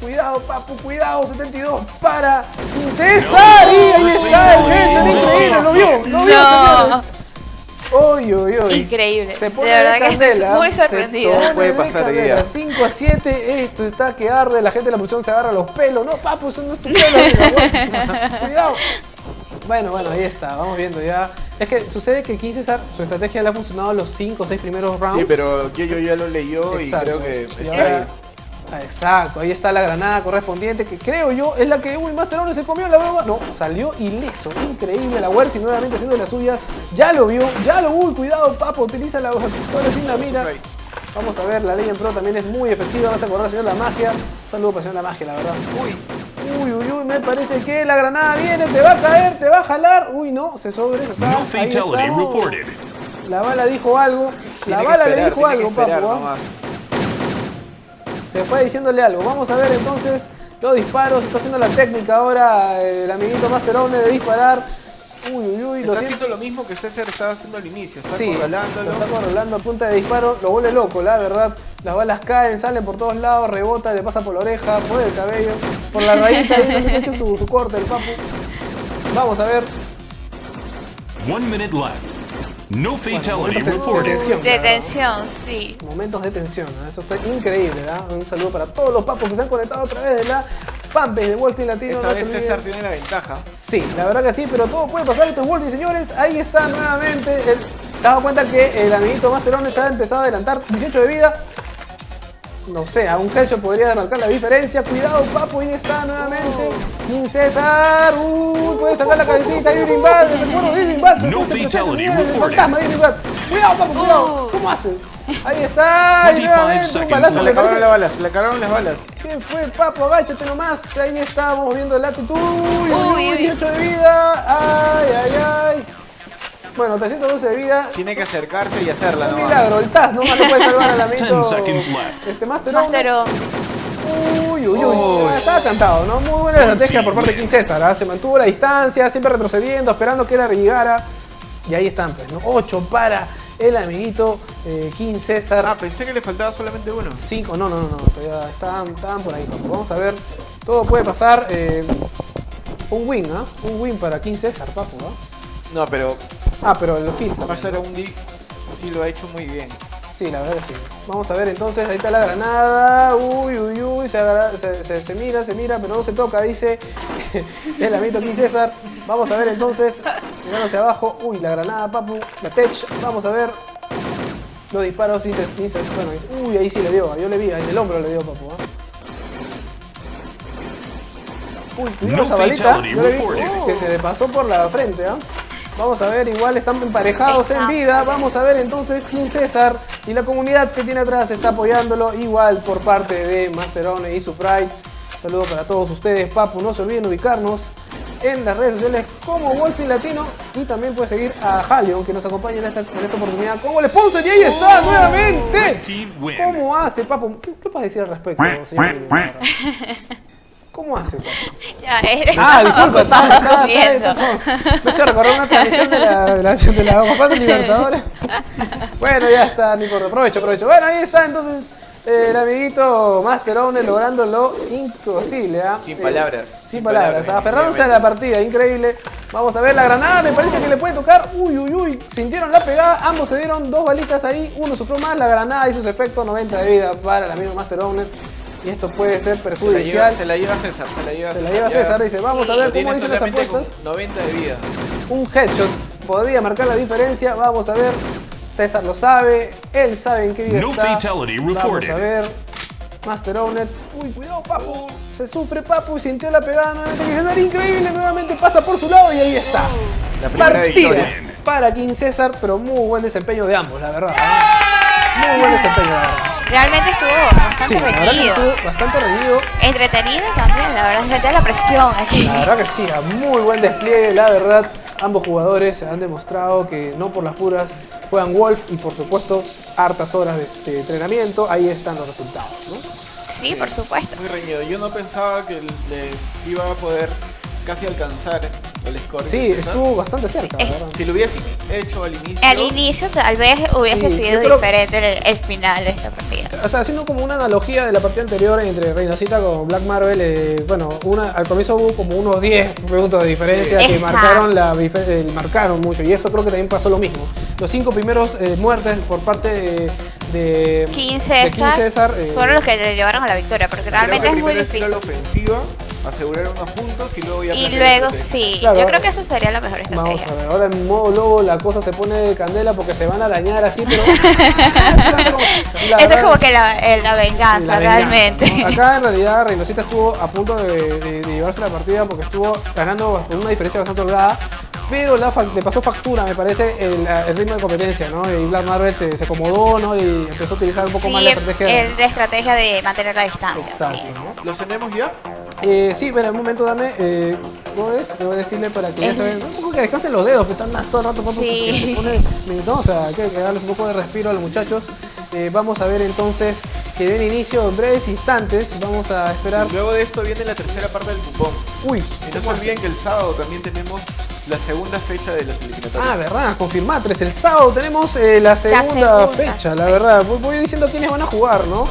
Cuidado, papu, cuidado, 72 para César. Y ahí está el hecho, increíble, lo vio, lo vio, No. señores. Uy, uy, uy. Increíble. Se De pone verdad que estoy muy se sorprendida. pone Puede de pasar día. 5 a 7, esto está que arde, la gente de la producción se agarra los pelos. No, papu, eso no es tu pelo. Cuidado. Bueno, bueno, ahí está, vamos viendo ya. Es que sucede que King César, su estrategia le ha funcionado los 5 o 6 primeros rounds. Sí, pero yo, yo ya lo leyó Exacto. y creo que está ahí. Ah, Exacto, ahí está la granada correspondiente que creo yo es la que uy, Masterone se comió la broma. No, salió ileso, increíble. La Wersi nuevamente haciendo las suyas. Ya lo vio, ya lo uy, cuidado, papo, utiliza la pistola sin la mira. Vamos a ver, la Legend Pro también es muy efectiva. Vas a correr, señor La Magia. Un saludo para señor La Magia, la verdad. Uy, uy, uy, uy, me parece que la granada viene, te va a caer, te va a jalar. Uy, no, se sobre, está. No ahí está. La bala dijo algo. La Tiene bala le dijo algo, papu. Se fue diciéndole algo. Vamos a ver entonces los disparos. Está haciendo la técnica ahora el amiguito Master Owner de disparar. Uy, uy, uy. Lo Está siento. haciendo lo mismo que César estaba haciendo al inicio. Está Sí, controlándolo. está controlando a punta de disparo. Lo vuelve loco, la verdad. Las balas caen, salen por todos lados, rebota, le pasa por la oreja, por el cabello, por la rayita. Ahí se ha hecho su, su corte el papu. Vamos a ver. One minute left. No fatality de reported. tensión, la De verdad. tensión, sí. Momentos de tensión. ¿no? Esto está increíble. ¿verdad? Un saludo para todos los papos que se han conectado a través de la fanpage de Wall Street Latino. Esta no vez. César tiene la ventaja. Sí, la verdad que sí, pero todo puede pasar. Esto es Wolfie, señores. Ahí está nuevamente. El, ¿Te has dado cuenta que el amiguito Masterone se ha empezado a adelantar 18 de vida? No sé, a un headshot podría marcar la diferencia. Cuidado, papo, ahí está nuevamente. King César. Uy, puede sacar la cabecita. Irving Bad, el recuerdo de Irving Bad. No fatality señores, el reported. fantasma de Irving Bad. Cuidado, papo, cuidado. Oh. ¿Cómo hace? Ahí está. Y 25 nuevamente un seconds balazo. Se me le acabaron parece- las balas, se le acabaron las balas. ¿Qué fue, papo? Agáchate nomás. Ahí estamos viendo el latitud. Uy, uy, Uy, uy, uy. 18 de vida. Ay, ay, ay. Bueno, 312 de vida. Tiene que acercarse y hacerla Un nomás. milagro, el Taz nomás lo puede salvar al amiguito. 10 seconds left. Este Master Master Owner. O- Uy, uy, uy. Estaba cantado, ¿no? Muy buena estrategia por parte de King César. ¿ah? Se mantuvo la distancia, siempre retrocediendo, esperando que él llegara. Y ahí están, pues, ¿no? 8 para el amiguito eh, King César. Ah, pensé que le faltaba solamente uno. 5, no, no, no, no, todavía estaban, estaban por ahí. papu. Vamos a ver, todo puede pasar. eh, un win, ¿ah? Un win para King César, papu, ¿ah? No, pero Ah, pero los kills. también, Master ¿no? Undi sí lo ha hecho muy bien. Sí, la verdad que sí. Vamos a ver entonces, ahí está la granada. Uy, uy, uy, se, agarra- se, se- se mira, se mira, pero no se toca, dice el amiguito King César. Vamos a ver entonces, mirando hacia abajo. Uy, la granada, papu, la tech. Vamos a ver. Los disparos, sí se- bueno, dice- uy, ahí sí le dio, yo le vi, en el hombro le dio, papu. ¿ah? Uy, cuidado No esa balita, yo le vi uh, que se le pasó por la frente, ¿ah? Vamos a ver, igual están emparejados en vida. Vamos a ver entonces King César y la comunidad que tiene atrás está apoyándolo igual por parte de Masterone y su Pride. Saludos para todos ustedes, Papu. No se olviden ubicarnos en las redes sociales como Walter Latino y también puede seguir a Halion que nos acompaña en esta, en esta oportunidad como el sponsor y ahí está nuevamente. ¿Cómo hace, Papu? ¿Qué, qué puedes decir al respecto, señor? ¿Cómo hace? Ya, eh, Ah, disculpa, estaba, estaba, Me he hecho recordar una transmisión de la, de la, de la Copa de Libertadores. Bueno, ya está, importa, aprovecho, aprovecho. Bueno, ahí está entonces eh, el amiguito Master Owner logrando lo imposible, ¿ah? Sin Eh, palabras, sin, sin palabras, palabras, aferrándose a la partida, increíble. Vamos a ver la granada, me parece que le puede tocar. Uy, uy, uy, sintieron la pegada, ambos se dieron dos balitas ahí, uno sufrió más, la granada hizo su efecto, 90 de vida para el amigo Master Owner. Y esto puede ser Se la, perjudicial. lleva, se la lleva César, se la lleva Se la César. lleva ya. César, dice, vamos a ver cómo dicen las apuestas. 90 de vida. Un headshot podría marcar la diferencia. Vamos a ver. César lo sabe. Él sabe en qué vida No está. fatality Vamos a ver. Master Owner. Uy, cuidado, Papu. Se sufre Papu. Sintió la pegada nuevamente. Que César increíble. Nuevamente pasa por su lado y ahí está. La primera Partida victoria. para King César, pero muy buen desempeño de ambos, la verdad. ¿eh? Muy buen desempeño, la verdad. Realmente estuvo bastante Sí, reñido. estuvo bastante reñido. Entretenido también, la verdad, se sentía la presión aquí. La verdad que sí, a muy buen despliegue, la verdad. Ambos jugadores se han demostrado que no por las puras juegan Wolf y por supuesto hartas horas de, de entrenamiento. Ahí están los resultados, ¿no? Sí, por supuesto. Muy reñido. Yo no pensaba que le iba a poder casi alcanzar el score. Sí, estuvo bastante cerca, Sí, la verdad. Si lo hubiese hecho al inicio. Al inicio tal vez hubiese Sí, sido creo- diferente el, el final de esta partida. O sea, haciendo como una analogía de la partida anterior entre Reinocita con Black Marvel, eh, bueno, una, al comienzo hubo como unos 10 puntos de diferencia Sí. que Exacto. marcaron, la, eh, marcaron mucho. Y esto creo que también pasó lo mismo. Los cinco primeros eh, muertes por parte de, de, King de César, César, eh, fueron los que le llevaron a la victoria, porque realmente es muy difícil. la ofensiva, asegurar unos puntos y luego ya Y luego estrategia. sí, Claro. yo creo que esa sería la mejor Vamos estrategia. a ver, ahora en modo lobo la cosa se pone de candela porque se van a arañar así, pero... Esto es como que la, eh, la venganza, Sí, la venganza, realmente. ¿no? Acá en realidad Reynosita estuvo a punto de, de- de llevarse la partida porque estuvo ganando con una diferencia bastante holgada. Pero la le pasó factura, me parece, el, el ritmo de competencia, ¿no? Y Black Marvel se, se acomodó, ¿no? Y empezó a utilizar un poco sí, más la estrategia. el de estrategia de mantener la distancia, Exacto, sí. ¿no? ¿Los tenemos ya? Eh, sí, pero un momento dame, eh, ¿cómo es? Le voy a decirle para que ya se vean, un poco que descansen los dedos, que están más todo el rato, Sí. que se pone- no, o sea, hay que, que darles un poco de respiro a los muchachos. Eh, vamos a ver entonces que den inicio en breves instantes, vamos a esperar. Luego de esto viene la tercera parte del cupón. Uy, Y no se olviden que el sábado también tenemos la segunda fecha de las eliminatorias. Ah, verdad, confirmatres. El sábado tenemos eh, la, segunda segunda fecha, la fecha. verdad. Voy, diciendo quiénes van a jugar, ¿no?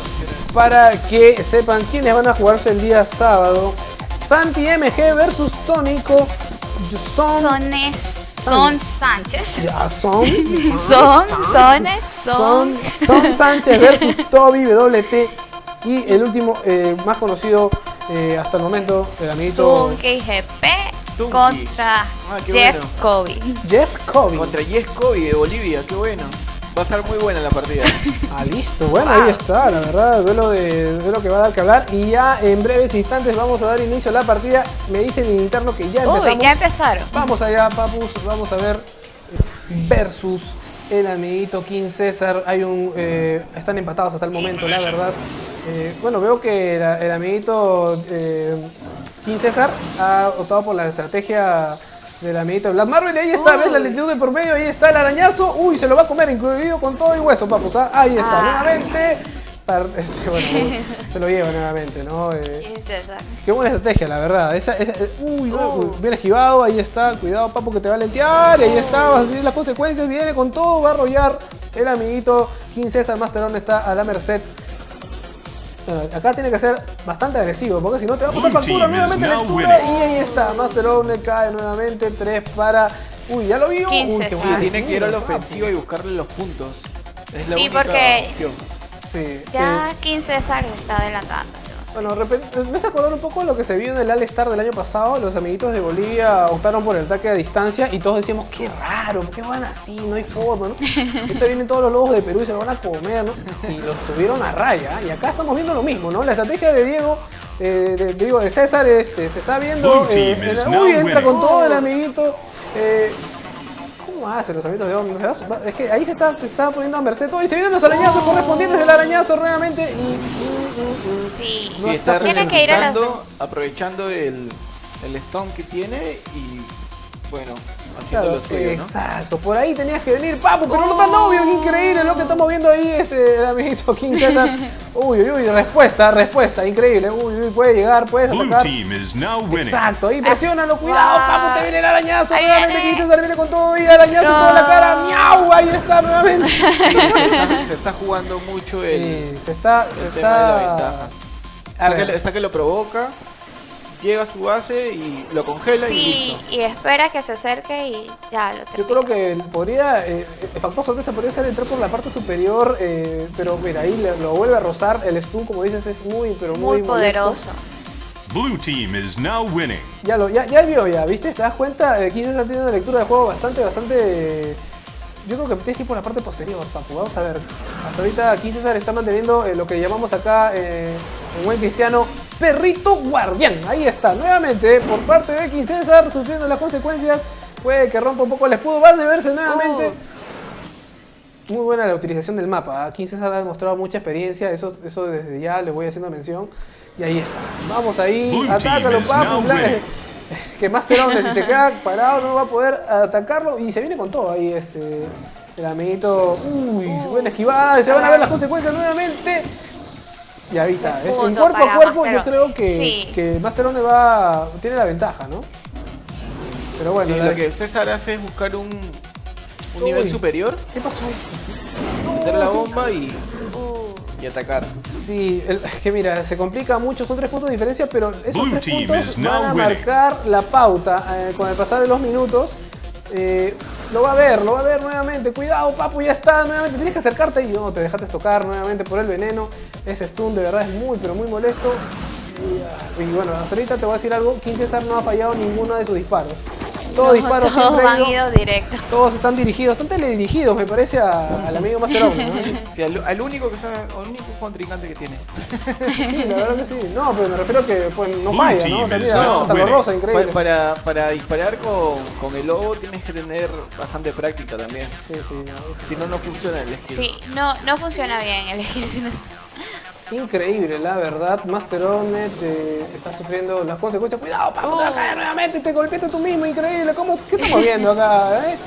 Para que sepan quiénes van a jugarse el día sábado. Santi MG versus Tónico. Son. Son, es, son Sánchez. Ya, son. Son, sones, Son, son. son Sánchez versus Toby WT. Y el último, eh, más conocido eh, hasta el momento, el amiguito GP Contra Ah, qué Jeff bueno. Kobe. Jeff Kobe. Contra Yesco y de Bolivia, qué bueno. Va a ser muy buena la partida. Ah, listo. Bueno, ahí está, la verdad, duelo de duelo que va a dar que hablar. Y ya en breves instantes vamos a dar inicio a la partida. Me dicen en interno que ya empezamos. Uy, ya empezaron. Vamos allá, papus. Vamos a ver versus el amiguito King César. Hay un, eh, están empatados hasta el momento, la verdad. Eh, bueno, veo que la- el amiguito eh, King César ha optado por la estrategia del amiguito Black Marvel. Y ahí está, ¿ves la lentitud de por medio? Ahí está el arañazo. Uy, se lo va a comer, incluido con todo y hueso, papus. ¿ah? Ahí está, Ah. nuevamente. Este, bueno, se lo lleva nuevamente, ¿no? Eh, King César. Qué buena estrategia, la verdad. Esa, esa- eh, uy, Uh. bien esquivado, ahí está. Cuidado, papo, que te va a lentear. Y ahí está, vas a sentir las consecuencias. Viene con todo, va a arrollar. El amiguito King César Masterón está a la merced. Bueno, acá tiene que ser bastante agresivo, porque si no te va a pasar factura nuevamente lectura. Y ahí está, Masterón cae nuevamente. 3 para. Uy, ya lo vio. Uy, qué tiene que ir a la papo. ofensiva y buscarle los puntos. Es la Sí, única porque- opción. Sí, Ya eh, King César está adelantando. Bueno, de me hace acordar un poco lo que se vio en el All-Star del año pasado. Los amiguitos de Bolivia optaron por el ataque a distancia y todos decíamos, qué raro, ¿por qué van así? No hay forma, ¿no? Ahorita vienen todos los lobos de Perú y se lo van a comer, ¿no? Y los tuvieron a raya. Y acá estamos viendo lo mismo, ¿no? La estrategia de Diego, eh, de, digo, de César, este, se está viendo. Eh, now uy, entra con todo el amiguito. eh, ¿Cómo hacen los amiguitos de va- Es que ahí se está, se está poniendo a merced todo y se vienen los arañazos correspondientes del arañazo nuevamente y... Sí, está tiene que ir a la ralentizando, ofensiva. aprovechando el, el stone que tiene y bueno, haciendo Claro, lo suyo, ¿no? exacto, por ahí tenías que venir, papu, pero no tan obvio, qué increíble lo que estamos viendo ahí, este, el amiguito King. Uy, uy, uy, respuesta, respuesta, increíble, uy, uy, puede llegar, puedes Blue atacar. team is now winning. Exacto, ahí presiónalo, cuidado, Ah. papu, te viene el arañazo, Ahí nuevamente. King César viene con todo y arañazo en toda la cara, miau, ahí está nuevamente. Sí, se, está, se está jugando mucho el, Sí, se está, se el tema de la está... ventaja. Está que, está que lo provoca, llega a su base y lo congela y listo. y espera que se acerque y ya lo Yo termina. creo que podría, eh, el factor sorpresa podría ser entrar por la parte superior, eh, pero mira, ahí lo vuelve a rozar. El stun, como dices, es muy, pero muy, Muy molesto. poderoso. Blue team is now winning. Ya lo, ya, ya vio ya, ¿viste? ¿Te das cuenta? Eh, Quizás está teniendo una lectura del juego bastante, bastante... Yo creo que tienes que ir por la parte posterior, papu. Vamos a ver. Hasta ahorita aquí César está manteniendo eh, lo que llamamos acá eh, en buen cristiano perrito guardián. Ahí está, nuevamente por parte de King César sufriendo las consecuencias. Puede que rompa un poco el escudo. Va a verse nuevamente. Muy buena la utilización del mapa. Aquí César ha demostrado mucha experiencia. Eso, eso desde ya le voy haciendo mención. Y ahí está. Vamos ahí. Blue Atácalo, papu. que Master Omne, si se queda parado no va a poder atacarlo y se viene con todo ahí este el amiguito uy buena esquivada se van a ver las consecuencias nuevamente y ahorita es- en cuerpo a cuerpo Master yo creo que, Sí. que Master Omne va tiene la ventaja ¿no? pero bueno Sí, la- lo que César hace es buscar un, un Uy. nivel superior, ¿qué pasó? meter la bomba y, Uh, y atacar. Sí, el- es que mira, se complica mucho, son tres puntos de diferencia, pero esos Blue tres puntos van a winning. marcar la pauta eh, con el pasar de los minutos. Eh, lo va a ver, lo va a ver nuevamente. Cuidado, papu, ya está, nuevamente. Tienes que acercarte y no, te dejaste tocar nuevamente por el veneno. Ese stun de verdad es muy, pero muy molesto. Y, ah, bueno, hasta ahorita te voy a decir algo. King César no ha fallado ninguno de sus disparos. Todos no, disparos todos siempre han van ido- ido directo. todos están dirigidos, están teledirigidos, me parece, a- al amigo Master Omni, ¿no? Sí, al, al único que sabe, al único contrincante que tiene. Sí, la verdad que sí. No, pero me refiero que pues, no falla, ¿no? O sea, mira, hasta rosa, increíble. Pa- Para, para disparar con, con el lobo tienes que tener bastante práctica también. Sí, sí, no. Si no, no funciona el skill. Sí, no, no funciona bien el skill. Increíble, la verdad. Master Omnet eh, está sufriendo las consecuencias. Cuidado, Paco, te va a caer nuevamente. Te golpeaste tú mismo, increíble. ¿Cómo, ¿Qué estamos viendo acá? eh?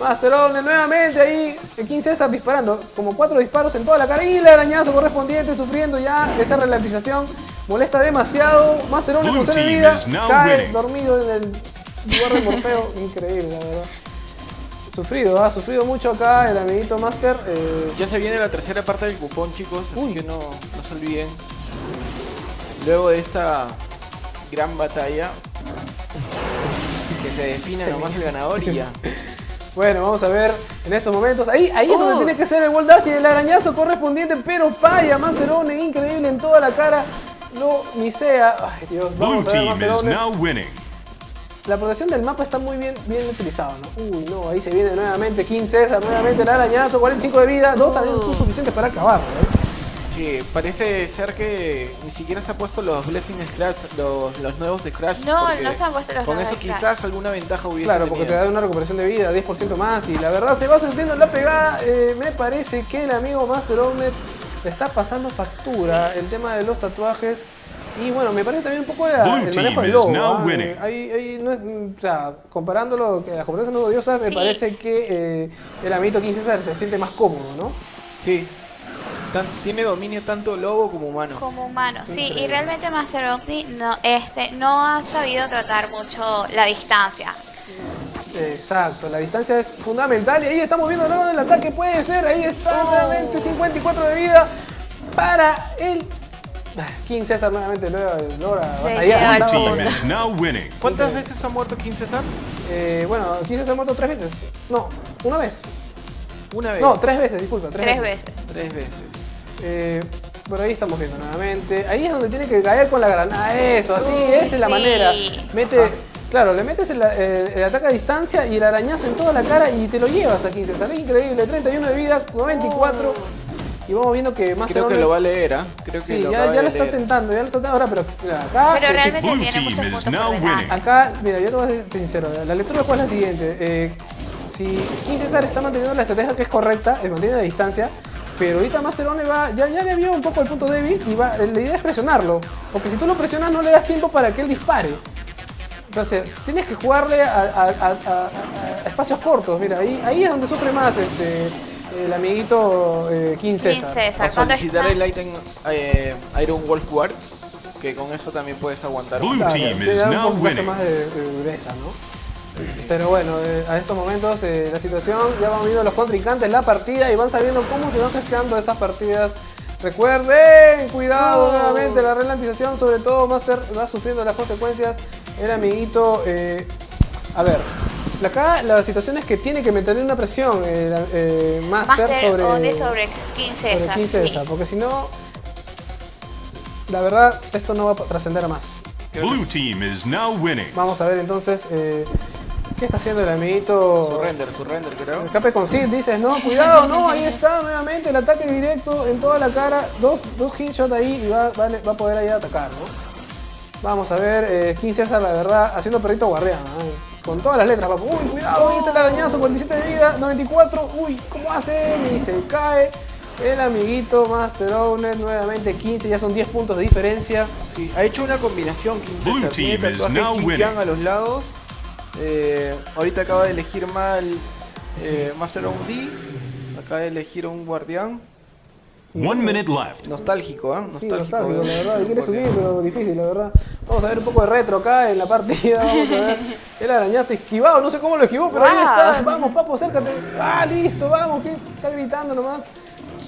Master Omnet nuevamente ahí. El King César disparando. Como cuatro disparos en toda la cara. Y el arañazo correspondiente sufriendo ya esa ralentización. Molesta demasiado. Master Blue con vida. Cae winning. dormido en el lugar de morfeo. Increíble, la verdad. Sufrido, ha sufrido mucho acá el amiguito Master. eh, Ya se viene la tercera parte del cupón, chicos, así Uy. que no, no se olviden. Luego de esta gran batalla, que se defina nomás el ganador y ya. Bueno, vamos a ver en estos momentos. Ahí, ahí es donde Oh. tiene que ser el wall dash y el arañazo correspondiente, pero falla Master One, increíble en toda la cara. No misea. Ay, Dios, Blue vamos a ver team is now winning. La protección del mapa está muy bien, bien utilizado, ¿no? Uy, no, ahí se viene nuevamente King César, nuevamente el arañazo, 45 de vida, dos arañazos son suficientes para acabarlo, ¿eh? Sí, parece ser que ni siquiera se ha puesto los Blessing Scratch, los, los nuevos de Crash. No, no se han puesto los Con nuevos eso de Crash. quizás alguna ventaja hubiese Claro, porque te da una recuperación de vida, 10% más, y la verdad se va sintiendo la pegada. eh, me parece que el amigo Master Omnet le está pasando factura el tema de los tatuajes. Y bueno, me parece también un poco la- Blue el manejo del logo. now ¿ah? Eh, ahí- ahí no es- o sea, comparándolo, que las comparaciones no odiosas, me Sí. parece que eh, el amiguito King César se siente más cómodo, ¿no? Sí. Tan- tiene dominio tanto lobo como humano. Como humano, sí, y realmente Master Omni no, este, no ha sabido tratar mucho la distancia. Exacto, la distancia es fundamental y ahí estamos viendo el ataque, puede ser, ahí está Oh. nuevamente 54 de vida para el King César nuevamente luego logra winning. ¿Cuántas veces ha muerto King César? Eh, bueno, King César ha muerto tres veces, no, una vez, Una vez. no, tres veces, disculpa, tres, Tres veces. Tres veces. Eh, por ahí estamos viendo nuevamente. Ahí es donde tiene que caer con la granada. Eso, así, esa es la manera. Mete, claro, le metes el, el- el ataque a distancia y el arañazo en toda la cara y te lo llevas a 15. Sale increíble. 31 de vida, 94. Y vamos viendo que más Creo que lo va a leer, ¿ah? Creo que Sí, lo ya, ya lo está tentando, ya lo está tentando ahora, pero mira, acá. Pero eh, realmente tiene muchos puntos por delante. Acá, mira, yo te voy a ser sincero, la lectura del juego es la siguiente. eh, si King César está manteniendo la estrategia que es correcta, él mantiene la distancia, pero ahorita Master One va, ya, ya le vio un poco el punto débil y va, la idea es presionarlo. Porque si tú lo presionas no le das tiempo para que él dispare. Entonces, tienes que jugarle a, a- a- a- a espacios cortos. Mira, ahí, ahí es donde sufre más este, el amiguito eh, King King César. César, O cuando solicitar el item eh, Iron Wolf Guard, que con eso también puedes aguantar. Blue Claro, team te is da un poquito más de, de dureza, ¿no? Pero bueno, eh, a estos momentos eh, la situación, ya van viendo los contrincantes la partida y van sabiendo cómo se van gestionando estas partidas. Recuerden, cuidado nuevamente, la ralentización, sobre todo Master va sufriendo las consecuencias. El amiguito, eh, a ver, acá la situación es que tiene que mantener una presión eh, eh, Master, Master sobre, Omni sobre King sobre César. King sí. César, porque si no, la verdad, esto no va a trascender a más. Blue team is now winning. Vamos a ver entonces eh, qué está haciendo el amiguito. Su render, su render creo. Escape con Sid, dices, no, cuidado, no, ahí está nuevamente el ataque directo en toda la cara, dos, dos headshots ahí y va, va, va a poder ahí atacar, ¿no? Vamos a ver, eh, King César, la verdad, haciendo perrito guardián, ¿eh? Con todas las letras, papu. Uy, cuidado, ahí está el arañazo, 47 de vida, 94, uy, ¿cómo hace? Y se cae. El amiguito Master Owner, nuevamente 15, ya son 10 puntos de diferencia. Sí, ha hecho una combinación King Blue César. Tiene team is tatuaje a los lados. Eh, ahorita acaba de elegir mal eh, Master of D. Acaba de elegir un guardián. One minute left. Nostálgico, ¿ah? Sí, Nostálgico. nostálgico, la eh, verdad, quiere subir, pero difícil, la verdad. Vamos a ver un poco de retro acá en la partida, vamos a ver. El arañazo esquivado, no sé cómo lo esquivó, pero ahí Wow. está. Vamos, papo, acércate. Ah, listo, vamos, que está gritando nomás.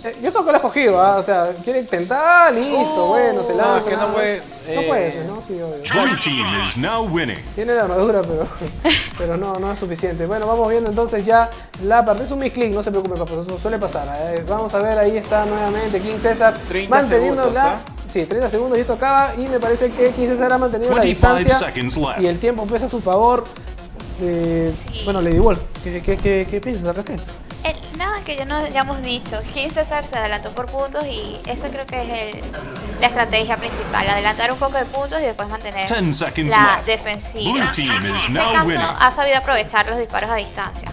Eh, yo creo que lo ha escogido, ¿ah? o sea, quiere intentar, listo, Uh. bueno, se No, lanza. es que no puede, No eh, puede, ¿no? Sí, obvio. Blue team is now winning. Tiene la armadura, pero, pero no, no es suficiente. Bueno, vamos viendo entonces ya la parte. Es un misclick, no se preocupe, papo, eso suele pasar. eh. Vamos a ver, ahí está nuevamente King César 30 manteniendo segundos, la. ¿ah? Sí, 30 segundos y esto acaba. Y me parece que King César ha mantenido la 25 distancia. Y el tiempo pesa a su favor. Eh, Sí. Bueno, Lady Wolf, ¿qué, qué, qué, qué piensas al respecto? Nada que ya no ya hemos dicho. King César se adelantó por puntos y eso creo que es el- la estrategia principal. Adelantar un poco de puntos y después mantener 10 seconds la defensiva. En este caso winning. ha sabido aprovechar los disparos a distancia.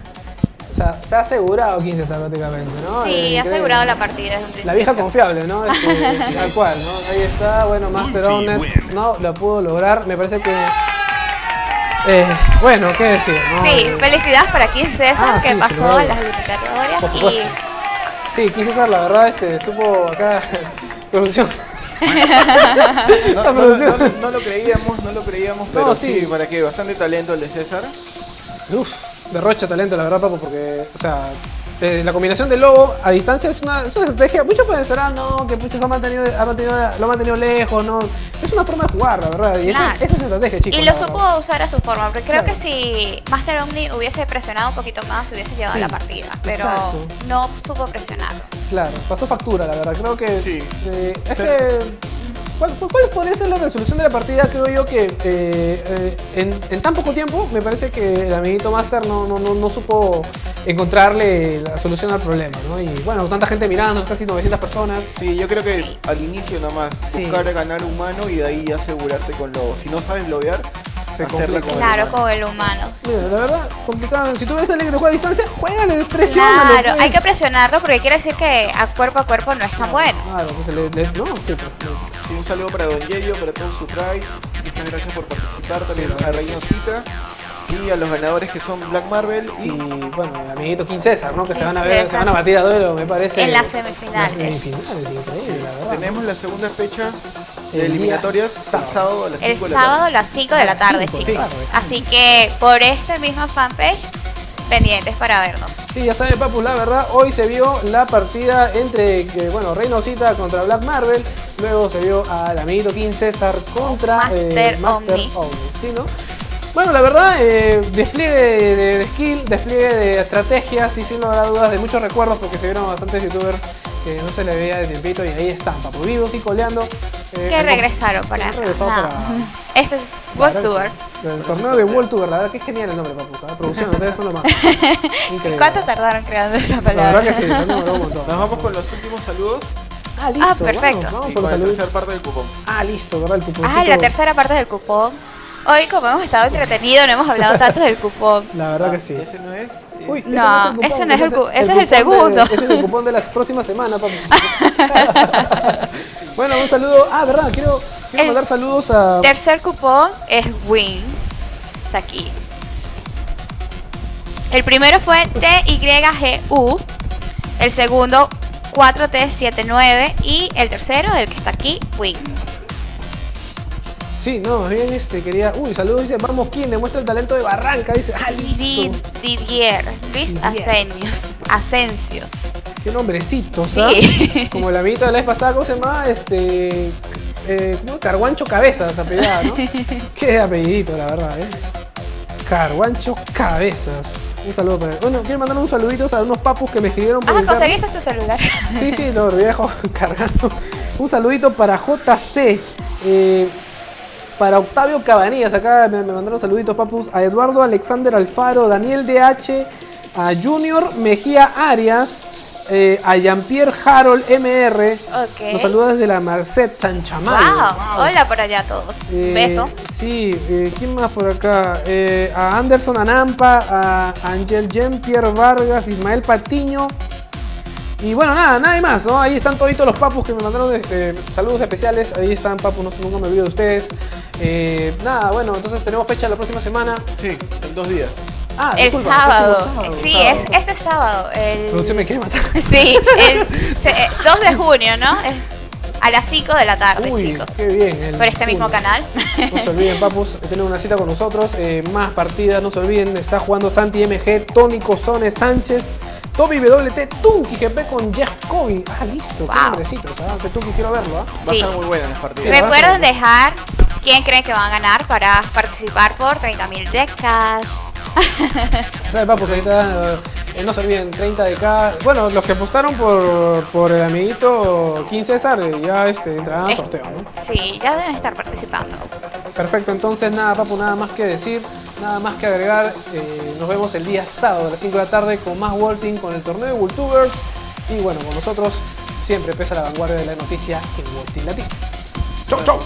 O sea, se ha asegurado King César prácticamente, ¿no? Sí, Eh, ha asegurado la partida desde un principio. La vieja confiable, ¿no? Este, tal cual, ¿no? Ahí está, bueno, Master Owner no lo pudo lograr. Me parece que. Eh, bueno, ¿qué decir? no? Sí, felicidades para King César Ah, que sí, pasó a las eliminatorias y. Sí, King César, la verdad, este, supo acá. producción. No, La no, producción. no, no lo creíamos, no lo creíamos, pero No, sí. sí. para que bastante talento el de César. Uf, derrocha talento, la verdad, papo, porque, o sea, eh, la combinación de lobo a distancia es una, es una estrategia. Muchos pensarán, no, que Puchas ha mantenido, ha mantenido, lo ha mantenido lejos, no. Es una forma de jugar, la verdad. Y Claro. esa, esa es estrategia, chicos. Y lo verdad. supo usar a su forma, porque creo Claro. que si Master Omni hubiese presionado un poquito más, hubiese llevado Sí, la partida, pero exacto. no supo presionar. Claro, pasó factura, la verdad. Creo que. Sí. eh, es que. ¿Cuál, cuál podría ser la resolución de la partida? Creo yo que eh, eh, en, en tan poco tiempo me parece que el amiguito Master no, no, no, no supo encontrarle la solución al problema, ¿no? Y bueno, tanta gente mirando, casi 900 personas. Sí, yo creo que al inicio nomás Sí. buscar ganar humano y de ahí asegurarte con lobo. Si no sabes lobear, Se hacerla complica. con el Claro, con el humano. Mira, la verdad, complicado. Si tú ves a alguien que juega a distancia, juégale, presiónalo. Claro, pues. hay que presionarlo porque quiere decir que a cuerpo a cuerpo no es tan bueno. Claro, pues le, le- no, sí, pues, Sí, un saludo para Don Yeyo, para todo su tribe. Muchas gracias por participar. También a Reino Cita. Y a los ganadores que son Black Marvel Y y bueno, el amiguito King César, ¿no? Que se van a ver, se van a batir a duelo, me parece. En las semifinales. En las semifinales, increíble, la verdad. tenemos la segunda fecha El de eliminatorias día el sábado. sábado a las 5 El de la sábado a tarde. las 5 de la tarde, Cinco, chicos. sí. Así que por esta misma fanpage, pendientes para vernos. Sí, ya saben, Papu, la verdad, hoy se vio la partida entre, eh, bueno, Reino Cita contra Black Marvel, luego se vio al amiguito King César contra Master Master Omni. ¿sí, no? Bueno, la verdad, eh, despliegue de, de- de skill, despliegue de estrategias y sin lugar a dudas de muchos recuerdos porque se vieron bastantes youtubers que no se le veía de tiempito y ahí están, Papu, vivos y coleando. eh, Que regresaron para acá. regresado Nada. para- Este es World Tour. El torneo de World Tour, la verdad que es genial el nombre, Papu, ¿sabes? Producción, ustedes son lo más. Increíble. ¿Cuánto tardaron creando esa La palabra? verdad que sí, nos demoró un montón. Nos vamos con los últimos saludos Ah, listo. Ah, perfecto. Vamos, vamos y por con la tercera parte del cupón. Ah, listo, ¿verdad? El cuponcito. Ah, la tercera parte del cupón. Hoy, como hemos estado entretenidos, no hemos hablado tanto del cupón. La verdad que sí. Ese no es. es- Uy, No, cupón, ese no es el cu- ese es el cupón de- segundo. ese es el cupón de la próxima semana, papi. bueno, un saludo. Ah, verdad, quiero, quiero El- mandar saludos a. Tercer cupón es Win. Está aquí. El primero fue TYGU. El segundo 4T79. Y el tercero, el que está aquí, Win. Sí, no, más bien este, quería. Uy, saludos, dice Vamos, King, demuestra el talento de Barranca. Dice, ah, listo. Didier. Luis. Asenios. Asencios. Qué nombrecito, Sí. ¿sabes? Como el amiguito de la vez pasada, ¿cómo se llama? Este. Eh, ¿cómo? Carguancho Cabezas, apellidado, ¿no? Qué apellidito, la verdad, ¿eh? Carguancho Cabezas. Un saludo para él. Bueno, quiero mandar un saludito a unos papus que me escribieron por Ah, conseguiste tu celular. Sí, sí, lo viejo cargando. Un saludito para JC. Eh, para Octavio Cabanillas. Acá me, me mandaron saluditos, papus. A Eduardo Alexander Alfaro, Daniel DH, a Junior Mejía Arias, eh, a Jean-Pierre Harold MR. Ok. Nos saluda desde la Marcet Chanchamal. Wow. Hola por allá a todos. Eh, Beso. Sí, eh, ¿quién más por acá? A Anderson Anampa, a Angel Jean-Pierre Vargas, Ismael Patiño. Y bueno, nada, nada más, ¿no? Ahí están toditos los papus que me mandaron este, saludos especiales. Ahí están, papus, no, nunca me olvido de ustedes. Eh, nada, bueno, entonces tenemos fecha la próxima semana. Sí, en dos días. Ah, El disculpa, sábado. Sí, sábado. es este sábado. El... Producción me quiere matar. Sí, el se- eh, 2 de junio, ¿no? Es a las 5 de la tarde, Uy, chicos. qué bien. el Por este mismo canal. No se olviden, papus, tener una cita con nosotros. eh, más partidas, no se olviden. Está jugando Santi MG, Tony Cozones Sánchez, Toby WT, Tunki GP con Jeff Kobe. Ah, listo, qué Wow. ese Tunki quiero verlo, ¿ah? Va a estar muy buena las partidas. Sí. Recuerden dejar quién creen que van a ganar para participar por 30.000 de cash. Eh, no se olviden, 30 de cada. Bueno, los que apostaron por, por el amiguito King César eh, ya este, entrarán al sorteo, ¿no? Sí, ya deben estar participando. Perfecto, entonces nada, papu, nada más que decir, nada más que agregar. Eh, nos vemos el día sábado a las 5 de la tarde con más Walting, con el torneo de Worldtubers. Y bueno, con nosotros siempre pesa la vanguardia de la noticia en Walting Latino. ¡Chau, chau!